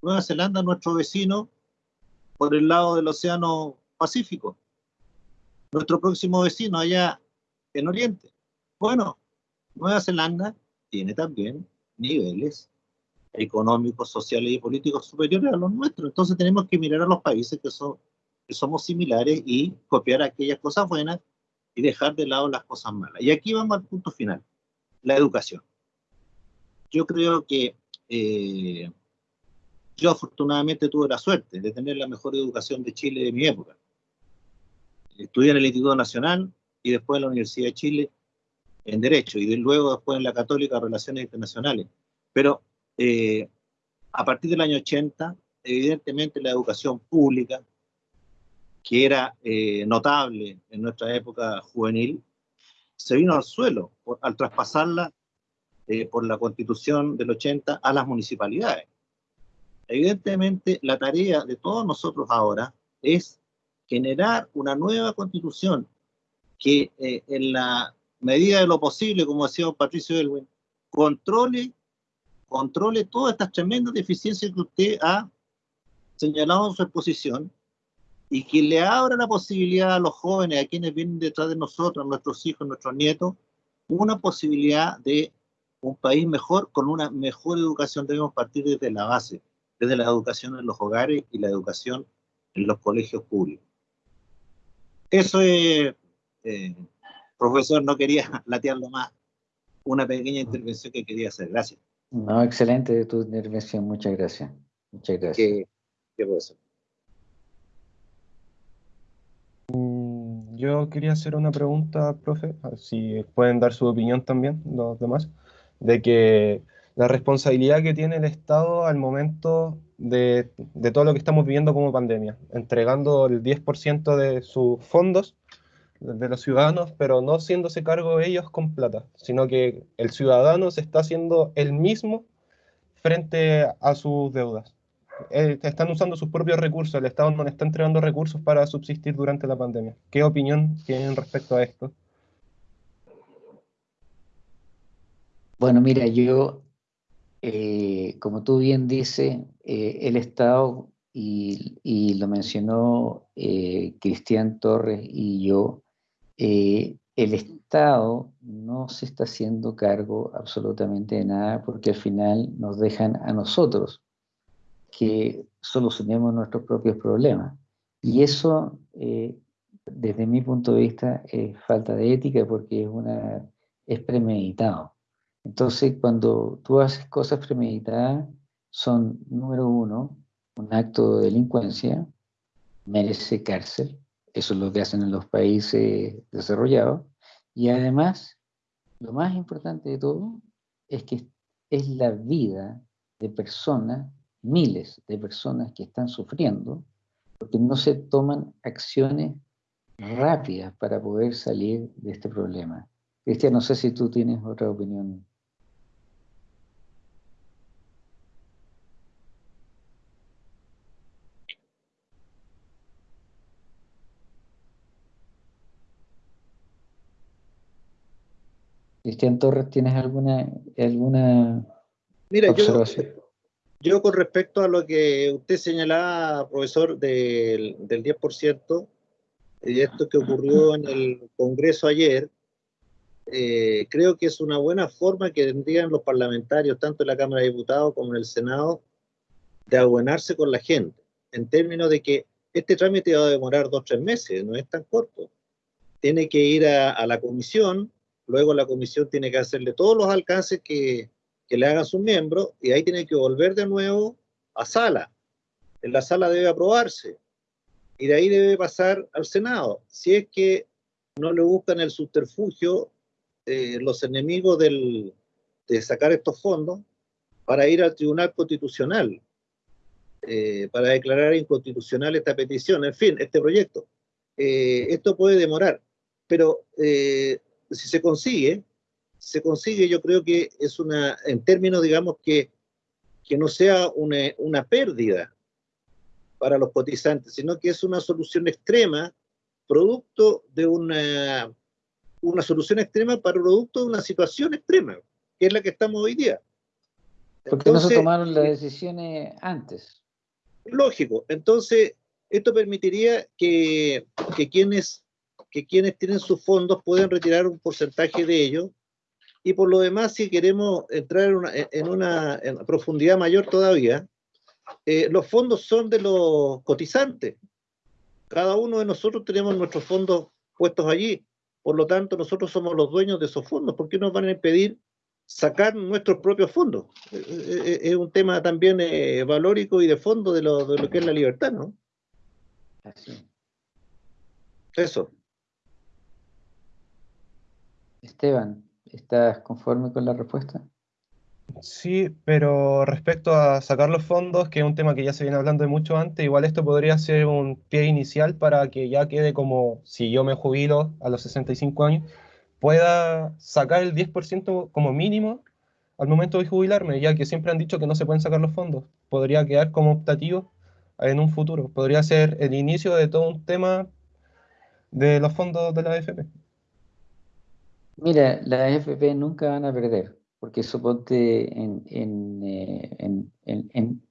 Speaker 3: Nueva Zelanda, nuestro vecino, por el lado del Océano Pacífico. Nuestro próximo vecino allá en Oriente. Bueno, Nueva Zelanda tiene también niveles económicos, sociales y políticos superiores a los nuestros. Entonces tenemos que mirar a los países que, son, que somos similares y copiar aquellas cosas buenas y dejar de lado las cosas malas. Y aquí vamos al punto final, la educación. Yo creo que eh, yo afortunadamente tuve la suerte de tener la mejor educación de Chile de mi época. Estudié en el Instituto Nacional y después en la Universidad de Chile en Derecho y luego después en la Católica Relaciones Internacionales. Pero eh, a partir del año 80, evidentemente la educación pública, que era eh, notable en nuestra época juvenil, se vino al suelo al traspasarla eh, por la constitución del 80 a las municipalidades. Evidentemente, la tarea de todos nosotros ahora es generar una nueva constitución que en la medida de lo posible, como decía Patricio Elwin, controle controle todas estas tremendas deficiencias que usted ha señalado en su exposición y que le abra la posibilidad a los jóvenes, a quienes vienen detrás de nosotros, a nuestros hijos, a nuestros nietos, una posibilidad de un país mejor, con una mejor educación. Debemos partir desde la base, desde la educación en los hogares y la educación en los colegios públicos. Eso es, eh, profesor, no quería latearlo más, una pequeña intervención que quería hacer. Gracias.
Speaker 1: No, excelente tu intervención, muchas gracias. Muchas gracias. ¿Qué, qué
Speaker 2: mm, Yo quería hacer una pregunta, profe, si pueden dar su opinión también los demás, de que la responsabilidad que tiene el Estado al momento de, todo lo que estamos viviendo como pandemia, entregando el 10% de sus fondos de los ciudadanos, pero no haciéndose cargo ellos con plata, sino que el ciudadano se está haciendo el mismo frente a sus deudas. Eh, están usando sus propios recursos, el Estado no le está entregando recursos para subsistir durante la pandemia. ¿Qué opinión tienen respecto a esto?
Speaker 1: Bueno, mira, yo, eh, como tú bien dices, eh, el Estado, y, lo mencionó Cristian Torres y yo, el Estado no se está haciendo cargo absolutamente de nada porque al final nos dejan a nosotros que solucionemos nuestros propios problemas. Y eso, eh, desde mi punto de vista, es falta de ética porque es, una, es premeditado. Entonces, cuando tú haces cosas premeditadas, son, número uno, un acto de delincuencia, merece cárcel, eso es lo que hacen en los países desarrollados, y además, lo más importante de todo es que es la vida de personas miles de personas que están sufriendo porque no se toman acciones rápidas para poder salir de este problema. Cristian, no sé si tú tienes otra opinión. Cristian Torres, ¿tienes alguna, alguna
Speaker 3: Mira, observación? Yo, yo con respecto a lo que usted señalaba, profesor, del, del 10%, y esto que ocurrió en el Congreso ayer, eh, creo que es una buena forma que tendrían los parlamentarios, tanto en la Cámara de Diputados como en el Senado, de abonarse con la gente, en términos de que este trámite va a demorar dos o tres meses, no es tan corto. Tiene que ir a, a la comisión, luego la comisión tiene que hacerle todos los alcances que, que le hagan sus miembros y ahí tiene que volver de nuevo a sala. En la sala debe aprobarse y de ahí debe pasar al Senado. Si es que no le buscan el subterfugio eh, los enemigos del, de sacar estos fondos para ir al Tribunal Constitucional, eh, para declarar inconstitucional esta petición, en fin, este proyecto. Eh, esto puede demorar, pero si se consigue, se consigue, yo creo que es una, en términos, digamos, que, que no sea una, una pérdida para los cotizantes, sino que es una solución extrema, producto de una, una solución extrema para producto de una situación extrema, que es la que estamos hoy día.
Speaker 1: Porque no se tomaron las decisiones antes.
Speaker 3: Lógico. Entonces, esto permitiría que, que, quienes, que quienes tienen sus fondos puedan retirar un porcentaje de ellos y por lo demás, si queremos entrar en una, profundidad mayor todavía, eh, los fondos son de los cotizantes. Cada uno de nosotros tenemos nuestros fondos puestos allí. Por lo tanto, nosotros somos los dueños de esos fondos. ¿Por qué nos van a impedir sacar nuestros propios fondos? Eh, eh, es un tema también valórico y de fondo de lo, de lo que es la libertad, ¿no? Eso.
Speaker 1: Esteban, ¿Estás conforme con la respuesta?
Speaker 2: Sí, pero respecto a sacar los fondos, que es un tema que ya se viene hablando de mucho antes, igual esto podría ser un pie inicial para que ya quede como, si yo me jubilo a los 65 años, pueda sacar el 10% como mínimo al momento de jubilarme, ya que siempre han dicho que no se pueden sacar los fondos. Podría quedar como optativo en un futuro. Podría ser el inicio de todo un tema de los fondos de la AFP.
Speaker 1: Mira, las AFP nunca van a perder, porque suponte en, en, eh, en,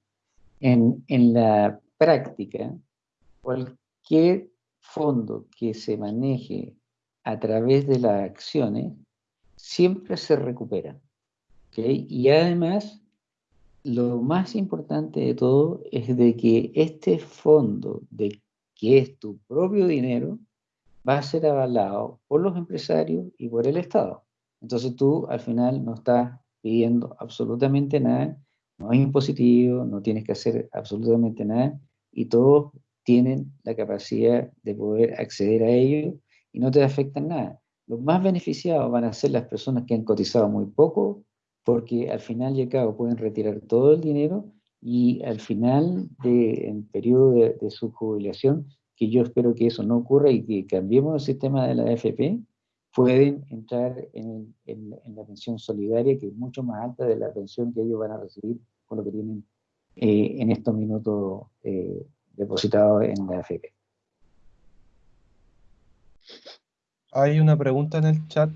Speaker 1: en, en la práctica, cualquier fondo que se maneje a través de las acciones siempre se recupera. ¿okay? Y además, lo más importante de todo es de que este fondo, de que es tu propio dinero, va a ser avalado por los empresarios y por el Estado. Entonces tú al final no estás pidiendo absolutamente nada, no es impositivo, no tienes que hacer absolutamente nada y todos tienen la capacidad de poder acceder a ello y no te afectan nada. Los más beneficiados van a ser las personas que han cotizado muy poco porque al final y al cabo pueden retirar todo el dinero y al final del periodo de, su jubilación, que yo espero que eso no ocurra y que cambiemos el sistema de la AFP, pueden entrar en, la pensión solidaria, que es mucho más alta de la pensión que ellos van a recibir con lo que tienen eh, en estos minutos eh, depositados en la AFP.
Speaker 2: Hay una pregunta en el chat,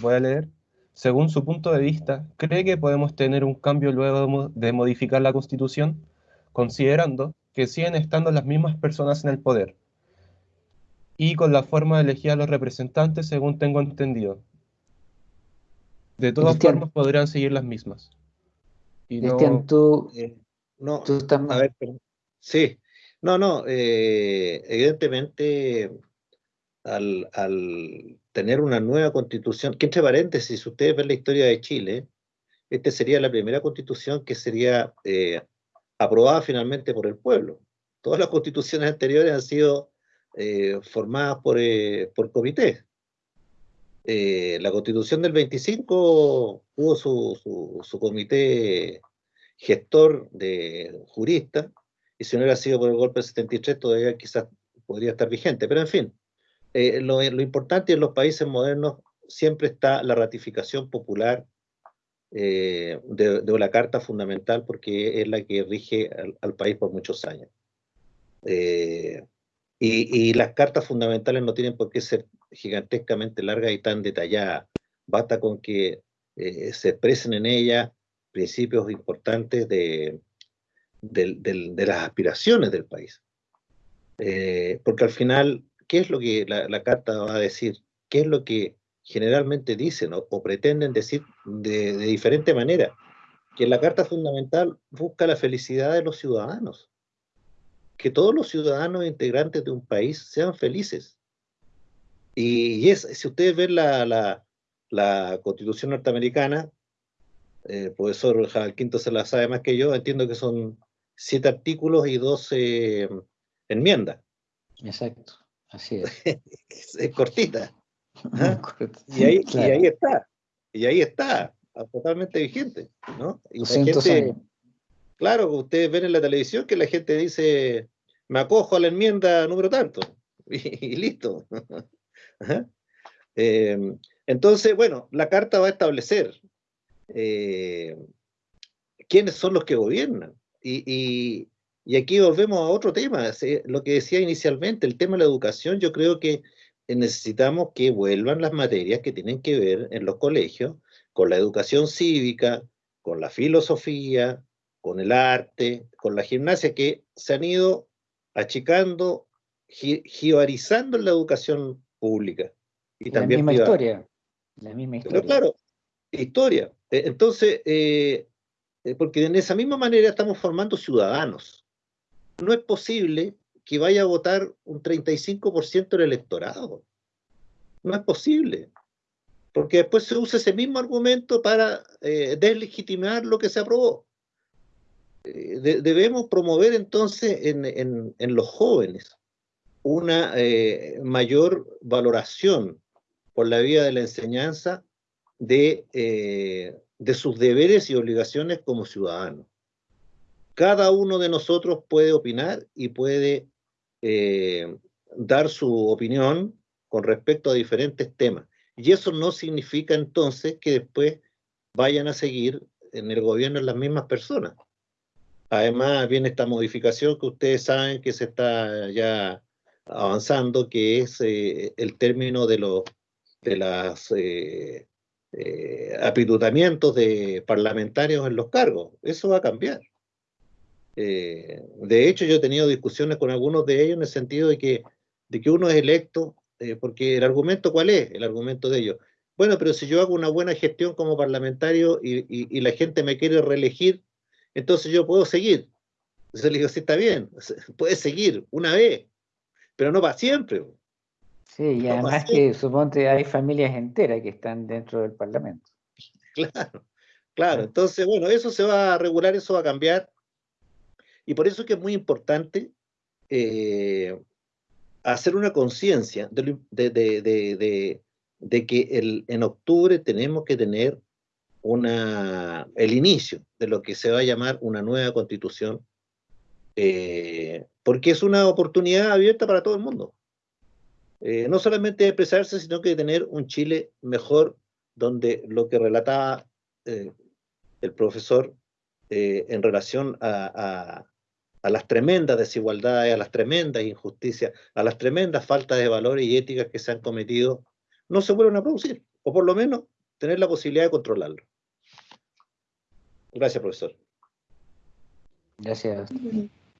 Speaker 2: voy a leer. Según su punto de vista, ¿cree que podemos tener un cambio luego de modificar la Constitución, considerando que siguen estando las mismas personas en el poder y con la forma de elegir a los representantes, según tengo entendido? De todas formas, podrían seguir las mismas.
Speaker 3: Y no, tú, eh, no, estás a ver, sí, no, no, eh, evidentemente al, tener una nueva constitución, que entre paréntesis, si ustedes ven la historia de Chile, esta sería la primera constitución que sería eh, aprobada finalmente por el pueblo. Todas las constituciones anteriores han sido eh, formadas por, eh, por comités. la constitución del 25 hubo su, su, comité gestor de juristas, y si no hubiera sido por el golpe del 73 todavía quizás podría estar vigente, pero en fin, eh, lo, importante en los países modernos siempre está la ratificación popular eh, de, la Carta Fundamental porque es la que rige al, país por muchos años. Eh, y, las cartas fundamentales no tienen por qué ser gigantescamente largas y tan detalladas. Basta con que se expresen en ella principios importantes de, de las aspiraciones del país. porque al final ¿qué es lo que la, carta va a decir? ¿Qué es lo que generalmente dicen o, pretenden decir de, diferente manera? Que la carta fundamental busca la felicidad de los ciudadanos. Que todos los ciudadanos integrantes de un país sean felices. Y, es, si ustedes ven la, constitución norteamericana, el profesor Jabal Quinto se la sabe más que yo, entiendo que son siete artículos y doce enmiendas.
Speaker 1: Exacto. Así es.
Speaker 3: es cortita. ¿ah? Y, ahí, y ahí está. Y ahí está, totalmente vigente. ¿no? Y la gente, claro, ustedes ven en la televisión que la gente dice, me acojo a la enmienda número tanto. Y, listo. Em, entonces, bueno, la carta va a establecer eh, quiénes son los que gobiernan. y, y aquí volvemos a otro tema, lo que decía inicialmente, el tema de la educación, yo creo que necesitamos que vuelvan las materias que tienen que ver en los colegios con la educación cívica, con la filosofía, con el arte, con la gimnasia, que se han ido achicando, jibarizando en la educación pública.
Speaker 1: Y la misma historia. La misma historia.
Speaker 3: Pero claro, historia. E, entonces, eh, eh, porque en esa misma manera estamos formando ciudadanos no es posible que vaya a votar un 35% del electorado. No es posible. Porque después se usa ese mismo argumento para eh, deslegitimar lo que se aprobó. Eh, debemos promover entonces en, los jóvenes una eh, mayor valoración por la vía de la enseñanza de, de sus deberes y obligaciones como ciudadanos cada uno de nosotros puede opinar y puede eh, dar su opinión con respecto a diferentes temas. Y eso no significa entonces que después vayan a seguir en el gobierno las mismas personas. Además, viene esta modificación que ustedes saben que se está ya avanzando, que es eh, el término de los de las eh, apitutamientos de parlamentarios en los cargos. Eso va a cambiar. Eh, de hecho, yo he tenido discusiones con algunos de ellos en el sentido de que, de que uno es electo, eh, porque el argumento, ¿cuál es? El argumento de ellos. Bueno, pero si yo hago una buena gestión como parlamentario y, la gente me quiere reelegir, entonces yo puedo seguir. Entonces le digo, sí, está bien, puedes seguir una vez, pero no para siempre.
Speaker 1: Sí, y además que suponte hay familias enteras que están dentro del Parlamento.
Speaker 3: Claro, claro. Entonces, bueno, eso se va a regular, eso va a cambiar. Y por eso es que es muy importante eh, hacer una conciencia de, que en octubre tenemos que tener una, el inicio de lo que se va a llamar una nueva constitución, eh, porque es una oportunidad abierta para todo el mundo. Eh, no solamente de expresarse, sino que de tener un Chile mejor, donde lo que relataba el profesor en relación a, las tremendas desigualdades, a las tremendas injusticias, a las tremendas faltas de valores y éticas que se han cometido, no se vuelvan a producir, o por lo menos tener la posibilidad de controlarlo. Gracias, profesor.
Speaker 1: Gracias.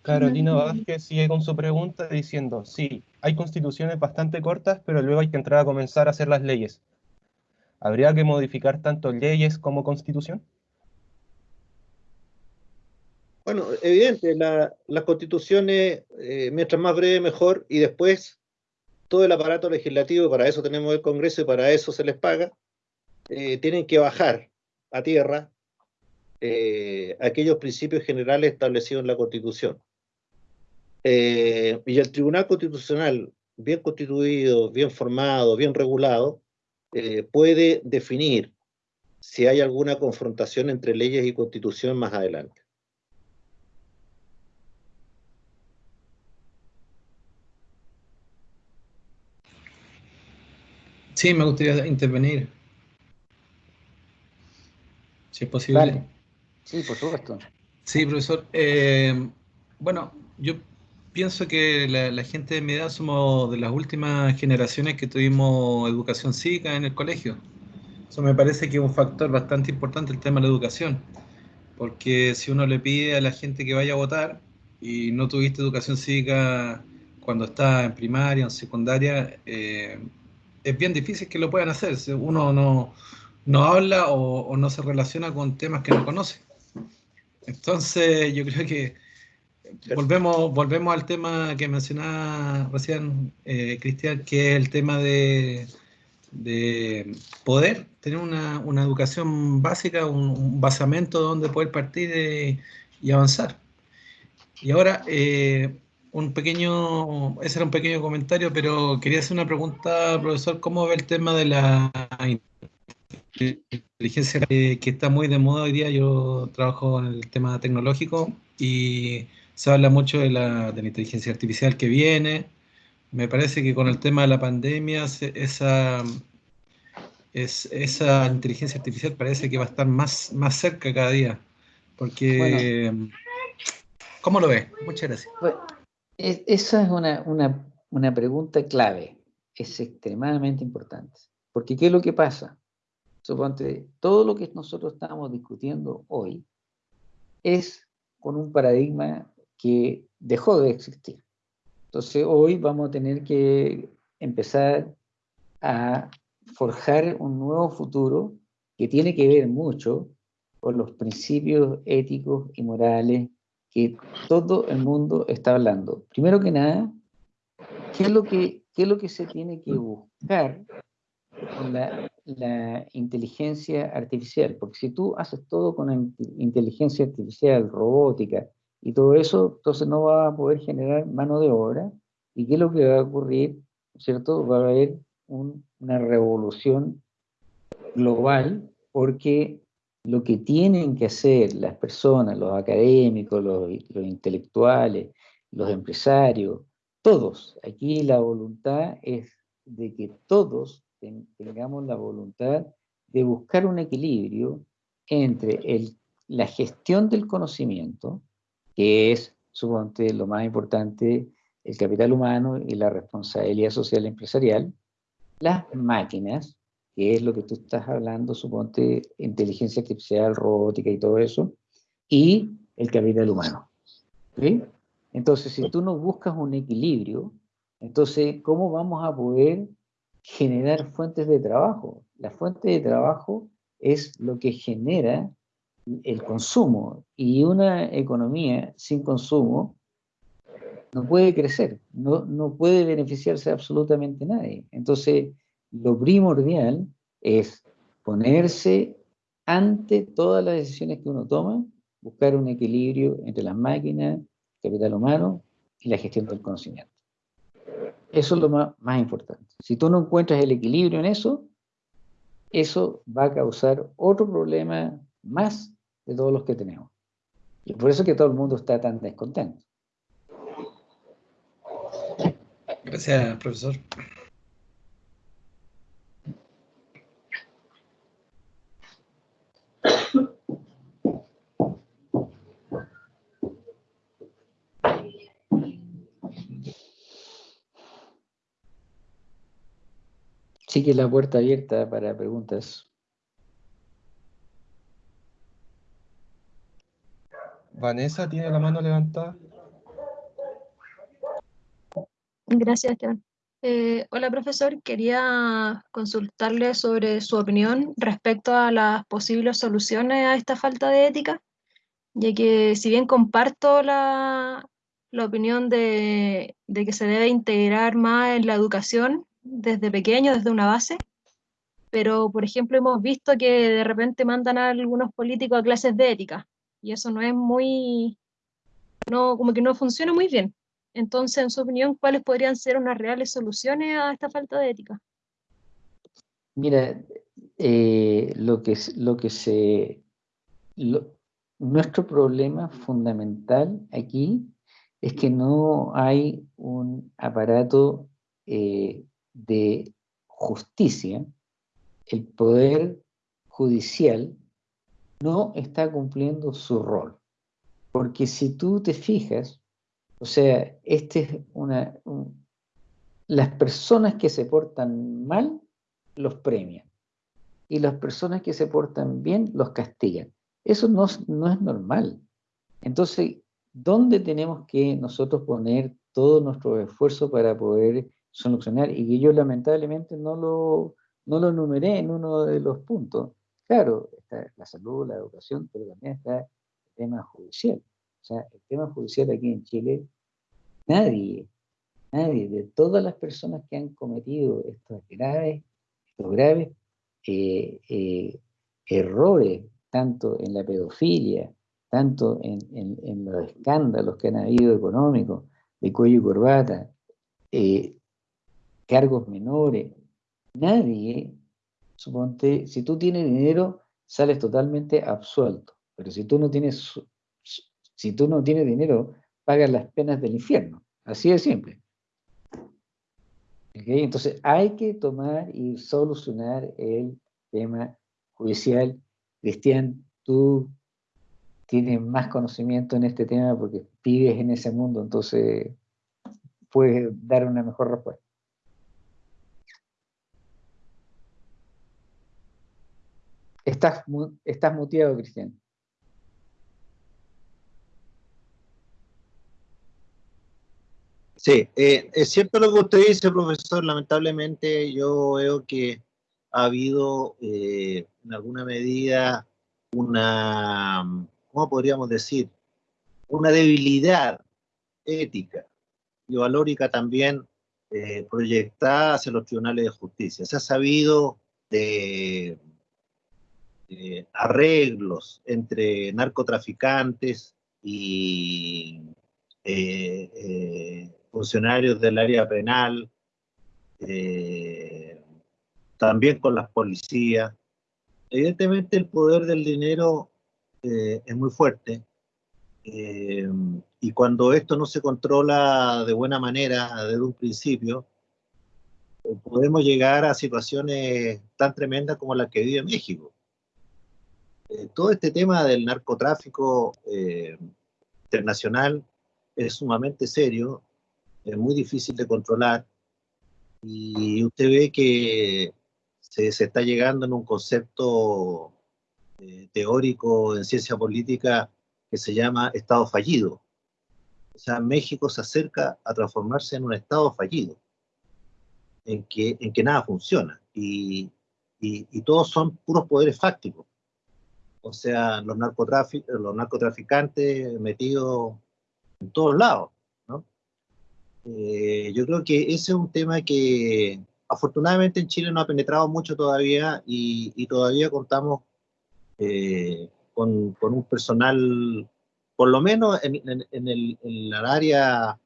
Speaker 2: Carolina Vázquez sigue con su pregunta diciendo, sí, hay constituciones bastante cortas, pero luego hay que entrar a comenzar a hacer las leyes. ¿Habría que modificar tanto leyes como constitución?
Speaker 3: Bueno, evidente, las constituciones, eh, mientras más breve mejor, y después todo el aparato legislativo, para eso tenemos el Congreso y para eso se les paga, eh, tienen que bajar a tierra eh, aquellos principios generales establecidos en la Constitución. Y el Tribunal Constitucional, bien constituido, bien formado, bien regulado, puede definir si hay alguna confrontación entre leyes y constitución más adelante.
Speaker 4: Sí, me gustaría intervenir. Si es posible.
Speaker 1: Sí, por supuesto.
Speaker 4: Sí, profesor. Eh, bueno, yo pienso que la, gente de mi edad somos de las últimas generaciones que tuvimos educación cívica en el colegio. Eso me parece que es un factor bastante importante el tema de la educación. Porque si uno le pide a la gente que vaya a votar y no tuviste educación cívica cuando está en primaria o en secundaria, eh, es bien difícil que lo puedan hacer. Uno no, no habla o, no se relaciona con temas que no conoce. Entonces, yo creo que volvemos, volvemos al tema que mencionaba recién eh, Cristian, que es el tema de, poder tener una, educación básica, un, basamento donde poder partir eh, y avanzar. Y ahora, eh, un pequeño, ese era un pequeño comentario, pero quería hacer una pregunta, profesor, ¿cómo ve el tema de la inteligencia que, está muy de moda hoy día. Yo trabajo en el tema tecnológico y se habla mucho de la, de la inteligencia artificial que viene. Me parece que con el tema de la pandemia, esa, es, esa inteligencia artificial parece que va a estar más, más cerca cada día. Porque, ¿cómo lo ves? Muchas gracias.
Speaker 1: esa es una, una, una pregunta clave, es extremadamente importante. Porque ¿qué es lo que pasa? Suponte, todo lo que nosotros estamos discutiendo hoy es con un paradigma que dejó de existir. Entonces hoy vamos a tener que empezar a forjar un nuevo futuro que tiene que ver mucho con los principios éticos y morales que todo el mundo está hablando. Primero que nada, ¿qué es lo que, qué es lo que se tiene que buscar con la la inteligencia artificial, porque si tú haces todo con inteligencia artificial, robótica y todo eso, entonces no va a poder generar mano de obra. ¿Y qué es lo que va a ocurrir? ¿Cierto? Va a haber una revolución global porque lo que tienen que hacer las personas, los académicos, los, intelectuales, los empresarios, todos, aquí la voluntad es de que todos tengamos la voluntad de buscar un equilibrio entre la gestión del conocimiento, que es, suponte, lo más importante, el capital humano y la responsabilidad social empresarial, las máquinas, que es lo que tú estás hablando, suponte, inteligencia artificial, robótica y todo eso, y el capital humano. Entonces, si tú no buscas un equilibrio, entonces, ¿cómo vamos a poder generar fuentes de trabajo. La fuente de trabajo es lo que genera el consumo y una economía sin consumo no puede crecer, no, no puede beneficiarse absolutamente nadie. Entonces, lo primordial es ponerse ante todas las decisiones que uno toma, buscar un equilibrio entre las máquinas, capital humano y la gestión del conocimiento. Eso es lo más, importante. Si tú no encuentras el equilibrio en eso, eso va a causar otro problema más de todos los que tenemos. Y por eso es que todo el mundo está tan descontento.
Speaker 4: Gracias, profesor.
Speaker 1: Sigue la puerta abierta para preguntas.
Speaker 2: Vanessa tiene la mano levantada.
Speaker 5: Gracias, Esteban. Eh, hola, profesor. Quería consultarle sobre su opinión respecto a las posibles soluciones a esta falta de ética, ya que si bien comparto la, opinión de, que se debe integrar más en la educación desde pequeño, desde una base, pero, por ejemplo, hemos visto que de repente mandan a algunos políticos a clases de ética, y eso no es muy, no, como que no funciona muy bien. Entonces, en su opinión, ¿cuáles podrían ser unas reales soluciones a esta falta de ética?
Speaker 1: Mira, eh, lo, que, lo que se... nuestro problema fundamental aquí es que no hay un aparato eh, de justicia, el poder judicial no está cumpliendo su rol. Porque si tú te fijas, o sea, este es una, las personas que se portan mal los premian y las personas que se portan bien los castigan. Eso no, no es normal. Entonces, ¿dónde tenemos que nosotros poner todo nuestro esfuerzo para poder solucionar? Y que yo lamentablemente no lo, no lo numeré en uno de los puntos. Claro, está la salud, la educación, pero también está el tema judicial. O sea, el tema judicial aquí en Chile, nadie, nadie, de todas las personas que han cometido estos graves, estos graves eh, eh, errores, tanto en la pedofilia, tanto en, los escándalos que han habido económicos, de cuello y corbata, eh, cargos menores, nadie, suponte, si tú tienes dinero, sales totalmente absuelto, pero si tú no tienes si tú no tienes dinero, pagas las penas del infierno. Así de simple. Entonces hay que tomar y solucionar el tema judicial. Cristian, tú tienes más conocimiento en este tema porque vives en ese mundo, entonces puedes dar una mejor respuesta. Estás, estás muteado, Cristian.
Speaker 3: Sí, eh, es cierto lo que usted dice, profesor. Lamentablemente yo veo que ha habido eh, en alguna medida una, ¿cómo podríamos decir? Una debilidad ética y valórica también eh, proyectada hacia los tribunales de justicia. Se ha sabido de, arreglos entre narcotraficantes y funcionarios del área penal, eh, también con las policías. Evidentemente el poder del dinero eh, es muy fuerte eh, y cuando esto no se controla de buena manera desde un principio, podemos llegar a situaciones tan tremendas como la que vive México. Todo este tema del narcotráfico internacional es sumamente serio es muy difícil de controlar y usted ve que se, está llegando en un concepto eh, teórico en ciencia política que se llama Estado fallido. O sea, México se acerca a transformarse en un Estado fallido, en que, en que nada funciona y, y, todos son puros poderes fácticos. O sea, los, los narcotraficantes metidos en todos lados. Eh, yo creo que ese es un tema que afortunadamente en Chile no ha penetrado mucho todavía y, todavía contamos eh, con, un personal, por lo menos en, el, área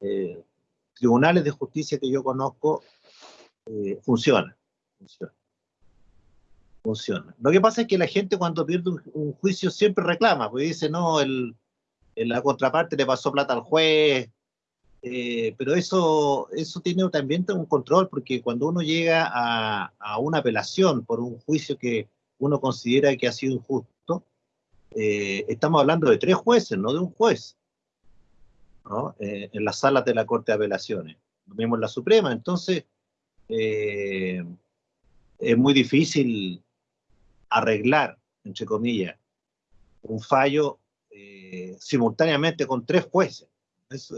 Speaker 3: eh, tribunales de justicia que yo conozco, funciona. Funciona. Lo que pasa es que la gente cuando pierde un, juicio siempre reclama, porque dice, no, el, la contraparte le pasó plata al juez, eh, pero eso, eso tiene también un control, porque cuando uno llega a, a, una apelación por un juicio que uno considera que ha sido injusto, eh, estamos hablando de tres jueces, no de un juez, ¿no? Eh, en las salas de la Corte de Apelaciones, lo mismo en la Suprema, entonces es muy difícil arreglar, entre comillas, un fallo eh, simultáneamente con tres jueces. Eso,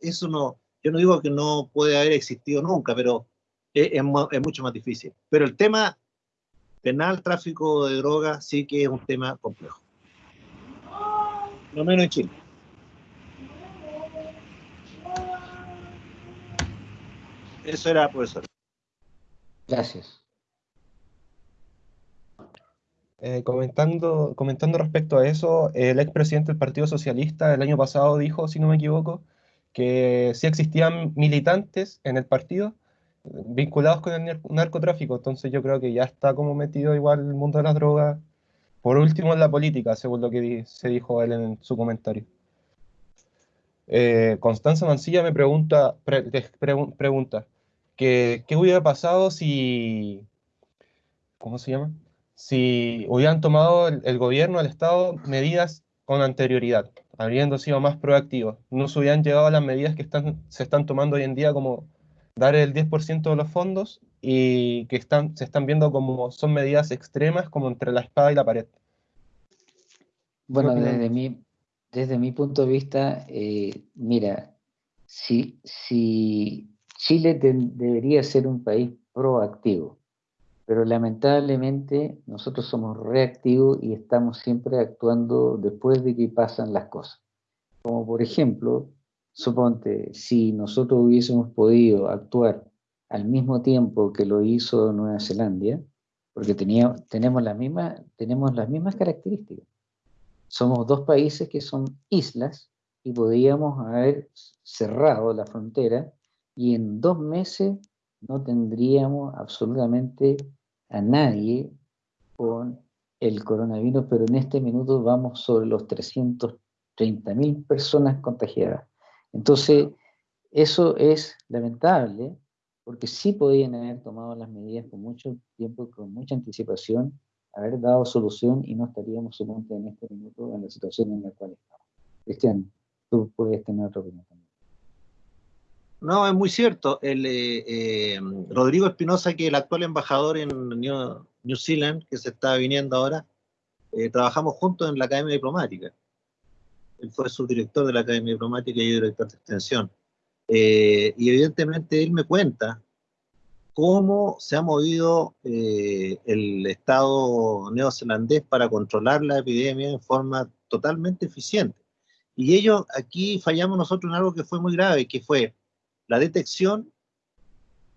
Speaker 3: eso, no, yo no digo que no puede haber existido nunca, pero es, es, mucho más difícil. Pero el tema penal, tráfico de drogas, sí que es un tema complejo. No menos en Chile. Eso era, profesor.
Speaker 1: Gracias.
Speaker 2: Eh, comentando, comentando respecto a eso, el expresidente del Partido Socialista el año pasado dijo, si no me equivoco, que sí existían militantes en el partido vinculados con el narcotráfico, entonces yo creo que ya está como metido igual el mundo de las drogas, por último en la política, según lo que se dijo él en su comentario. Eh, Constanza Mancilla me pregunta, pregunta que, ¿qué hubiera pasado si, ¿cómo se llama? Si hubieran tomado el, gobierno, el Estado, medidas con anterioridad, habiendo sido más proactivos, no se hubieran llegado a las medidas que están, se están tomando hoy en día, como dar el 10% de los fondos y que están, se están viendo como son medidas extremas, como entre la espada y la pared.
Speaker 1: Bueno, desde mi, desde mi punto de vista, eh, mira, si, si Chile debería ser un país proactivo, pero lamentablemente nosotros somos reactivos y estamos siempre actuando después de que pasan las cosas. Como por ejemplo, suponte, si nosotros hubiésemos podido actuar al mismo tiempo que lo hizo Nueva Zelanda, porque tenía, tenemos, la misma, tenemos las mismas características. Somos dos países que son islas y podíamos haber cerrado la frontera y en dos meses no tendríamos absolutamente a nadie con el coronavirus, pero en este minuto vamos sobre los 330 mil personas contagiadas. Entonces, eso es lamentable, porque sí podían haber tomado las medidas con mucho tiempo, con mucha anticipación, haber dado solución y no estaríamos suponte en este minuto en la situación en la cual estamos. Cristian, tú puedes tener otra opinión también.
Speaker 3: No, es muy cierto. El, eh, eh, Rodrigo Espinosa, que es el actual embajador en New, Zealand, que se está viniendo ahora, eh, trabajamos juntos en la Academia Diplomática. Él fue subdirector de la Academia Diplomática y yo director de extensión. y evidentemente él me cuenta cómo se ha movido el Estado neozelandés para controlar la epidemia en forma totalmente eficiente. Y ellos, aquí fallamos nosotros en algo que fue muy grave, que fue la detección,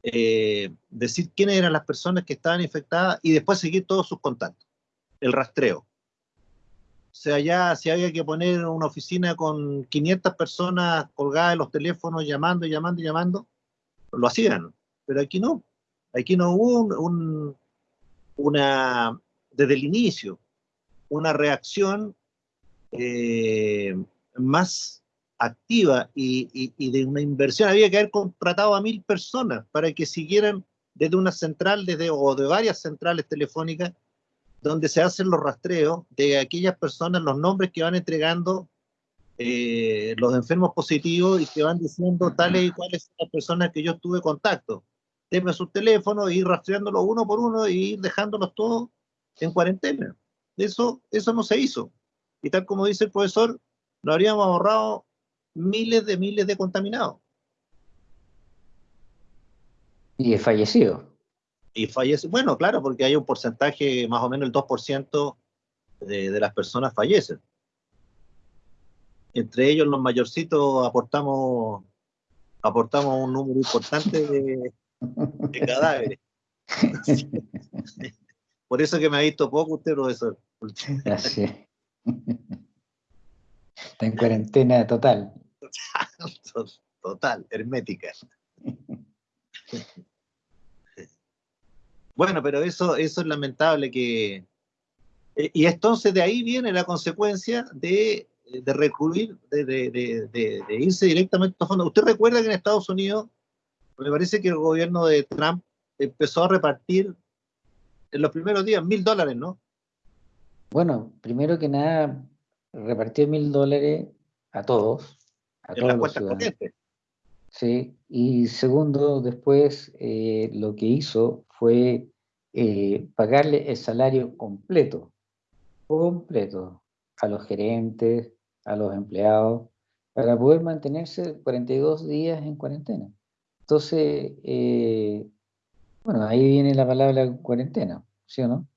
Speaker 3: eh, decir quiénes eran las personas que estaban infectadas y después seguir todos sus contactos, el rastreo. O sea, ya si había que poner una oficina con 500 personas colgadas en los teléfonos llamando, llamando, llamando, lo hacían. Pero aquí no. Aquí no hubo una, desde el inicio, una reacción eh, más activa y, de una inversión. Había que haber contratado a mil personas para que siguieran desde una central desde, o de varias centrales telefónicas donde se hacen los rastreos de aquellas personas, los nombres que van entregando eh, los enfermos positivos y que van diciendo tales y cuáles son las personas que yo tuve contacto. Denme sus teléfonos, ir rastreándolos uno por uno y ir dejándolos todos en cuarentena. Eso, eso no se hizo. Y tal como dice el profesor, lo habríamos ahorrado miles de miles de contaminados.
Speaker 1: Y es fallecido.
Speaker 3: Y fallece, bueno, claro, porque hay un porcentaje, más o menos el 2% de, de las personas fallecen. Entre ellos los mayorcitos aportamos, aportamos un número importante de, cadáveres. Por eso que me ha visto poco usted, profesor.
Speaker 1: Así. Está en cuarentena total.
Speaker 3: Total, hermética. Bueno, pero eso, eso es lamentable que... Eh, y entonces de ahí viene la consecuencia de, de recurrir, de, irse directamente a fondos. ¿Usted recuerda que en Estados Unidos, me parece que el gobierno de Trump empezó a repartir en los primeros días mil dólares, ¿no?
Speaker 1: Bueno, primero que nada, repartió mil dólares a todos. A
Speaker 3: en las cuentas corrientes.
Speaker 1: Sí, y segundo, después eh, lo que hizo fue eh, pagarle el salario completo, completo, a los gerentes, a los empleados, para poder mantenerse 42 días en cuarentena. Entonces, eh, bueno, ahí viene la palabra cuarentena, ¿sí o no?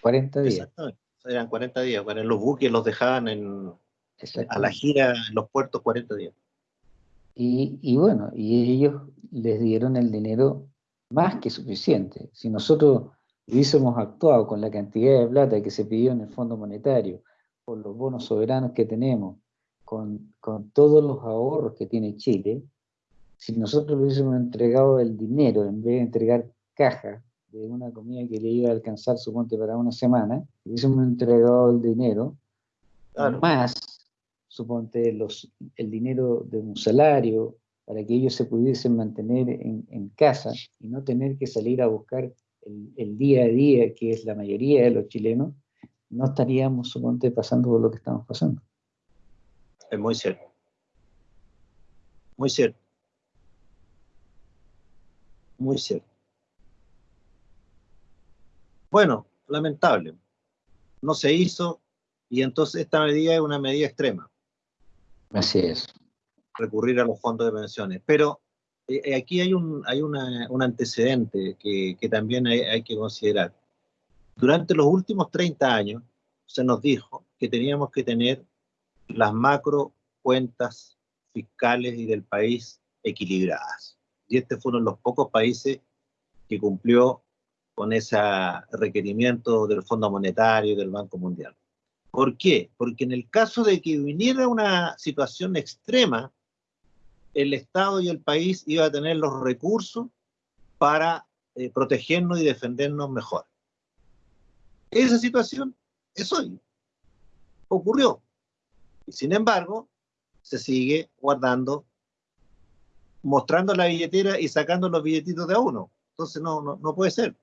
Speaker 1: 40 días.
Speaker 3: Exactamente, eran 40 días. Bueno, los buques los dejaban en, a la gira en los puertos 40 días.
Speaker 1: Y, bueno, y ellos les dieron el dinero más que suficiente. Si nosotros hubiésemos actuado con la cantidad de plata que se pidió en el Fondo Monetario, con los bonos soberanos que tenemos, con, con todos los ahorros que tiene Chile, si nosotros le hubiésemos entregado el dinero en vez de entregar caja de una comida que le iba a alcanzar su monte para una semana, hubiésemos entregado el dinero, más suponte, los, el dinero de un salario, para que ellos se pudiesen mantener en, casa y no tener que salir a buscar el, día a día, que es la mayoría de los chilenos, no estaríamos, suponte, pasando por lo que estamos pasando.
Speaker 3: Es muy cierto. Muy cierto. Muy cierto. Bueno, lamentable. No se hizo y entonces esta medida es una medida extrema.
Speaker 1: Así es.
Speaker 3: Recurrir a los fondos de pensiones. Pero eh, eh, aquí hay un, hay un antecedente que, también hay, que considerar. Durante los últimos 30 años se nos dijo que teníamos que tener las macro cuentas fiscales y del país equilibradas. Y este fue uno de los pocos países que cumplió con ese requerimiento del Fondo Monetario y del Banco Mundial. ¿Por qué? Porque en el caso de que viniera una situación extrema, el Estado y el país iba a tener los recursos para eh, protegernos y defendernos mejor. Esa situación es hoy. Ocurrió. Y sin embargo, se sigue guardando, mostrando la billetera y sacando los billetitos de a uno. Entonces no, no, puede ser.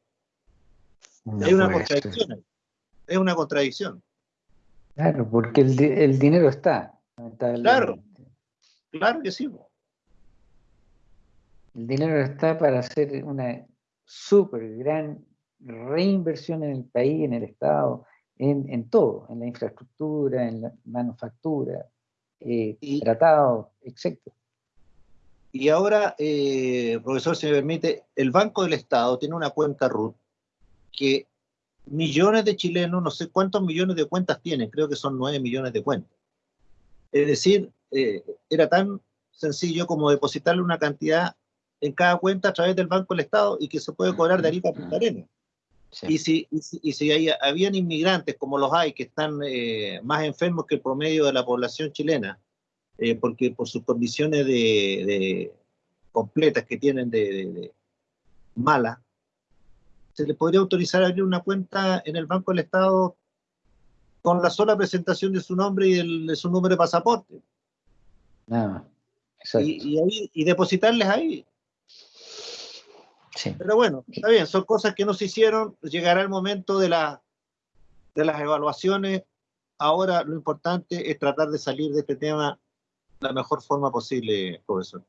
Speaker 3: es una contradicción. Es una contradicción.
Speaker 1: Claro, porque el, dinero está.
Speaker 3: Claro, claro que sí.
Speaker 1: El dinero está para hacer una súper gran reinversión en el país, en el Estado, en, todo, en la infraestructura, en la manufactura, eh, tratados, etc.
Speaker 3: Y ahora, eh, profesor, si me permite, el Banco del Estado tiene una cuenta RUT que millones de chilenos, no sé cuántos millones de cuentas tienen, creo que son nueve millones de cuentas. Es decir, eh, era tan sencillo como depositarle una cantidad en cada cuenta a través del Banco del Estado y que se puede cobrar de Arica a Punta Arenas. Y si, y si, hay, habían inmigrantes como los hay que están eh, más enfermos que el promedio de la población chilena, eh, porque por sus condiciones de, completas que tienen de, de malas, se le podría autorizar a abrir una cuenta en el Banco del Estado con la sola presentación de su nombre y de su número de pasaporte.
Speaker 1: Nada
Speaker 3: y, y, depositarles ahí. Sí. Pero bueno, está bien, son cosas que no se hicieron, llegará el momento de, la, de las evaluaciones. Ahora lo importante es tratar de salir de este tema de la mejor forma posible, profesor.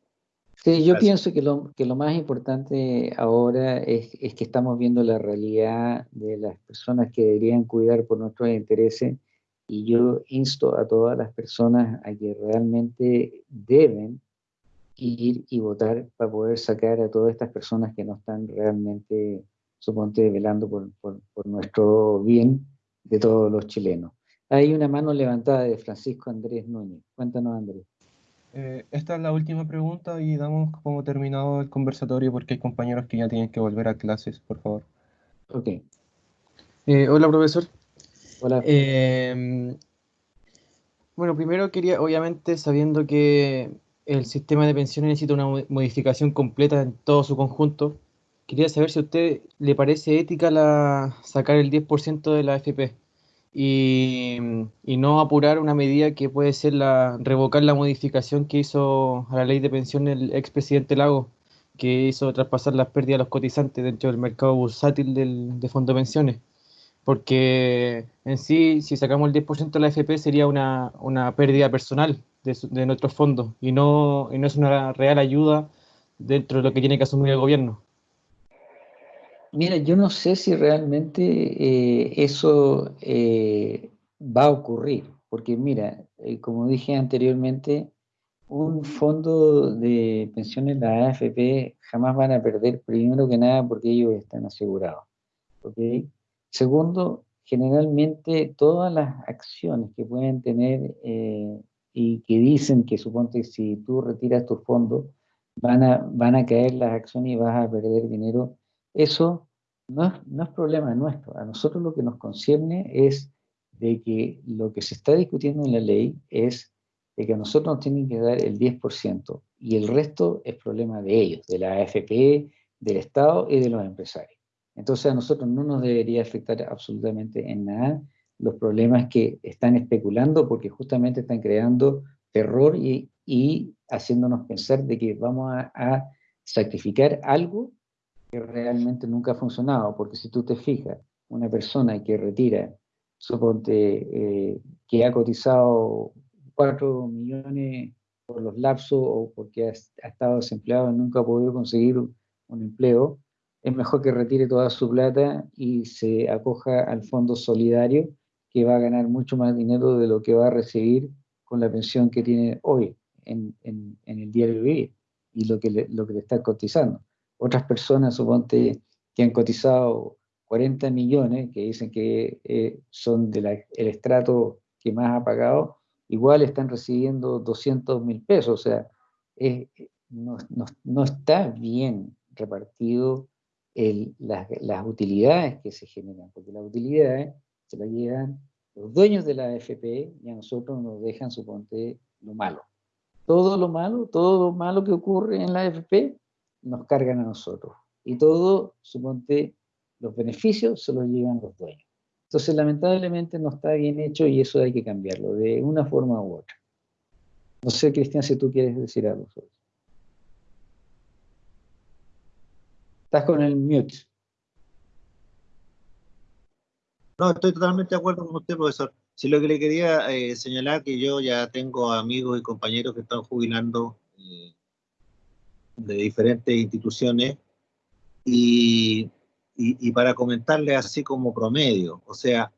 Speaker 1: Sí, yo pienso que lo, que lo más importante ahora es, es, que estamos viendo la realidad de las personas que deberían cuidar por nuestros intereses y yo insto a todas las personas a que realmente deben ir y votar para poder sacar a todas estas personas que no están realmente, suponte, velando por, por, por nuestro bien de todos los chilenos. Hay una mano levantada de Francisco Andrés Núñez. Cuéntanos, Andrés.
Speaker 2: Eh, esta es la última pregunta y damos como terminado el conversatorio porque hay compañeros que ya tienen que volver a clases, por favor.
Speaker 1: Ok.
Speaker 6: Eh, hola, profesor.
Speaker 1: Hola.
Speaker 6: Em, bueno, primero quería, obviamente, sabiendo que el sistema de pensiones necesita una modificación completa en todo su conjunto, quería saber si a usted le parece ética la, sacar el 10% de la AFP y, no apurar una medida que puede ser la revocar la modificación que hizo a la ley de pensión el expresidente Lago, que hizo traspasar las pérdidas a los cotizantes dentro del mercado bursátil del, de fondo de pensiones. Porque en sí, si sacamos el 10% de la AFP sería una, una pérdida personal de, de nuestros fondos y no, y no es una real ayuda dentro de lo que tiene que asumir el gobierno.
Speaker 1: Mira, yo no sé si realmente eh, eso eh, va a ocurrir, porque mira, eh, como dije anteriormente, un fondo de pensiones, la AFP, jamás van a perder, primero que nada, porque ellos están asegurados. Segundo, generalmente todas las acciones que pueden tener y que dicen que suponte si tú retiras tu fondo, van a, van a caer las acciones y vas a perder dinero. Eso no es, problema nuestro. A nosotros lo que nos concierne es de que lo que se está discutiendo en la ley es de que a nosotros nos tienen que dar el 10% y el resto es problema de ellos, de la AFP, del Estado y de los empresarios. Entonces a nosotros no nos debería afectar absolutamente en nada los problemas que están especulando porque justamente están creando terror y haciéndonos pensar de que vamos a, sacrificar algo que realmente nunca ha funcionado, porque si tú te fijas, una persona que retira, suponte eh, que ha cotizado 4 millones por los lapsos o porque ha, estado desempleado y nunca ha podido conseguir un, empleo, es mejor que retire toda su plata y se acoja al fondo solidario, que va a ganar mucho más dinero de lo que va a recibir con la pensión que tiene hoy en, en, el diario vivir y lo que, le, lo que le está cotizando. Otras personas, suponte, que han cotizado 40 millones, que dicen que eh, son del estrato que más ha pagado, igual están recibiendo 200 mil pesos. O sea, no, no, no, está bien repartido el, las, las, utilidades que se generan, porque las utilidades se las llevan los dueños de la AFP y a nosotros nos dejan, suponte, lo malo todo lo malo, todo lo malo que ocurre en la AFP, nos cargan a nosotros. Y todo, suponte, los beneficios se los llevan los dueños. Entonces, lamentablemente no está bien hecho y eso hay que cambiarlo de una forma u otra. No sé, Cristian, si tú quieres decir algo sobre eso. Estás con el mute.
Speaker 3: No, estoy totalmente de acuerdo con usted, profesor. Sí, lo que le quería eh, señalar que yo ya tengo amigos y compañeros que están jubilando eh, de diferentes instituciones y, y, para comentarles así como promedio, o sea,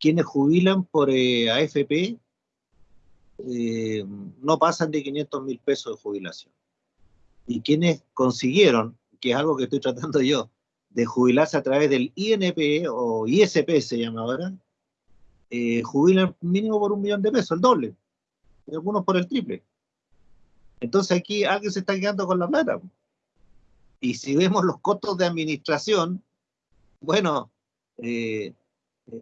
Speaker 3: quienes jubilan por eh, AFP no pasan de 500 mil pesos de jubilación. Y quienes consiguieron, que es algo que estoy tratando yo, de jubilarse a través del INP o ISP se llama ahora, eh, jubilan mínimo por un millón de pesos, el doble, y algunos por el triple. Entonces aquí alguien se está quedando con la plata. Y si vemos los costos de administración, bueno, eh,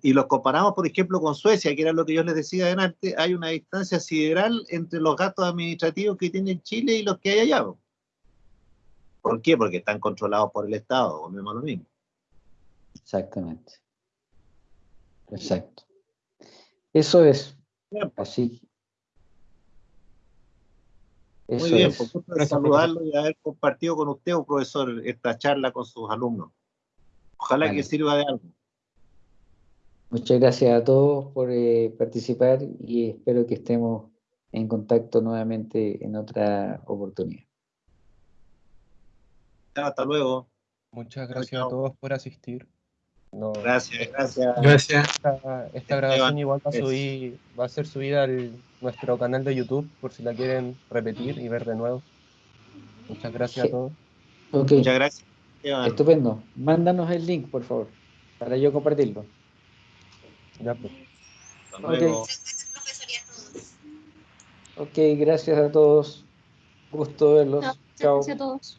Speaker 3: y los comparamos, por ejemplo, con Suecia, que era lo que yo les decía adelante, hay una distancia sideral entre los gastos administrativos que tiene Chile y los que hay allá. ¿Por qué? Porque están controlados por el Estado, o mismo lo mismo.
Speaker 1: Exactamente. Exacto. Eso es. Así.
Speaker 3: Muy bien, por gusto de saludarlo y haber compartido con usted, un profesor, esta charla con sus alumnos. Ojalá que sirva de algo.
Speaker 1: Muchas gracias a todos por eh, participar y espero que estemos en contacto nuevamente en otra oportunidad.
Speaker 3: Hasta luego.
Speaker 2: Muchas gracias a todos por asistir.
Speaker 3: Gracias, gracias.
Speaker 4: Gracias.
Speaker 2: Esta, grabación igual va a, subir, va a ser subida a nuestro canal de YouTube por si la quieren repetir y ver de nuevo. Muchas gracias a todos.
Speaker 3: Muchas gracias.
Speaker 1: Estupendo. Mándanos el link, por favor, para yo compartirlo.
Speaker 2: Ya, pues.
Speaker 1: Ok, gracias a todos. Gusto verlos.
Speaker 5: Chao. Gracias a todos.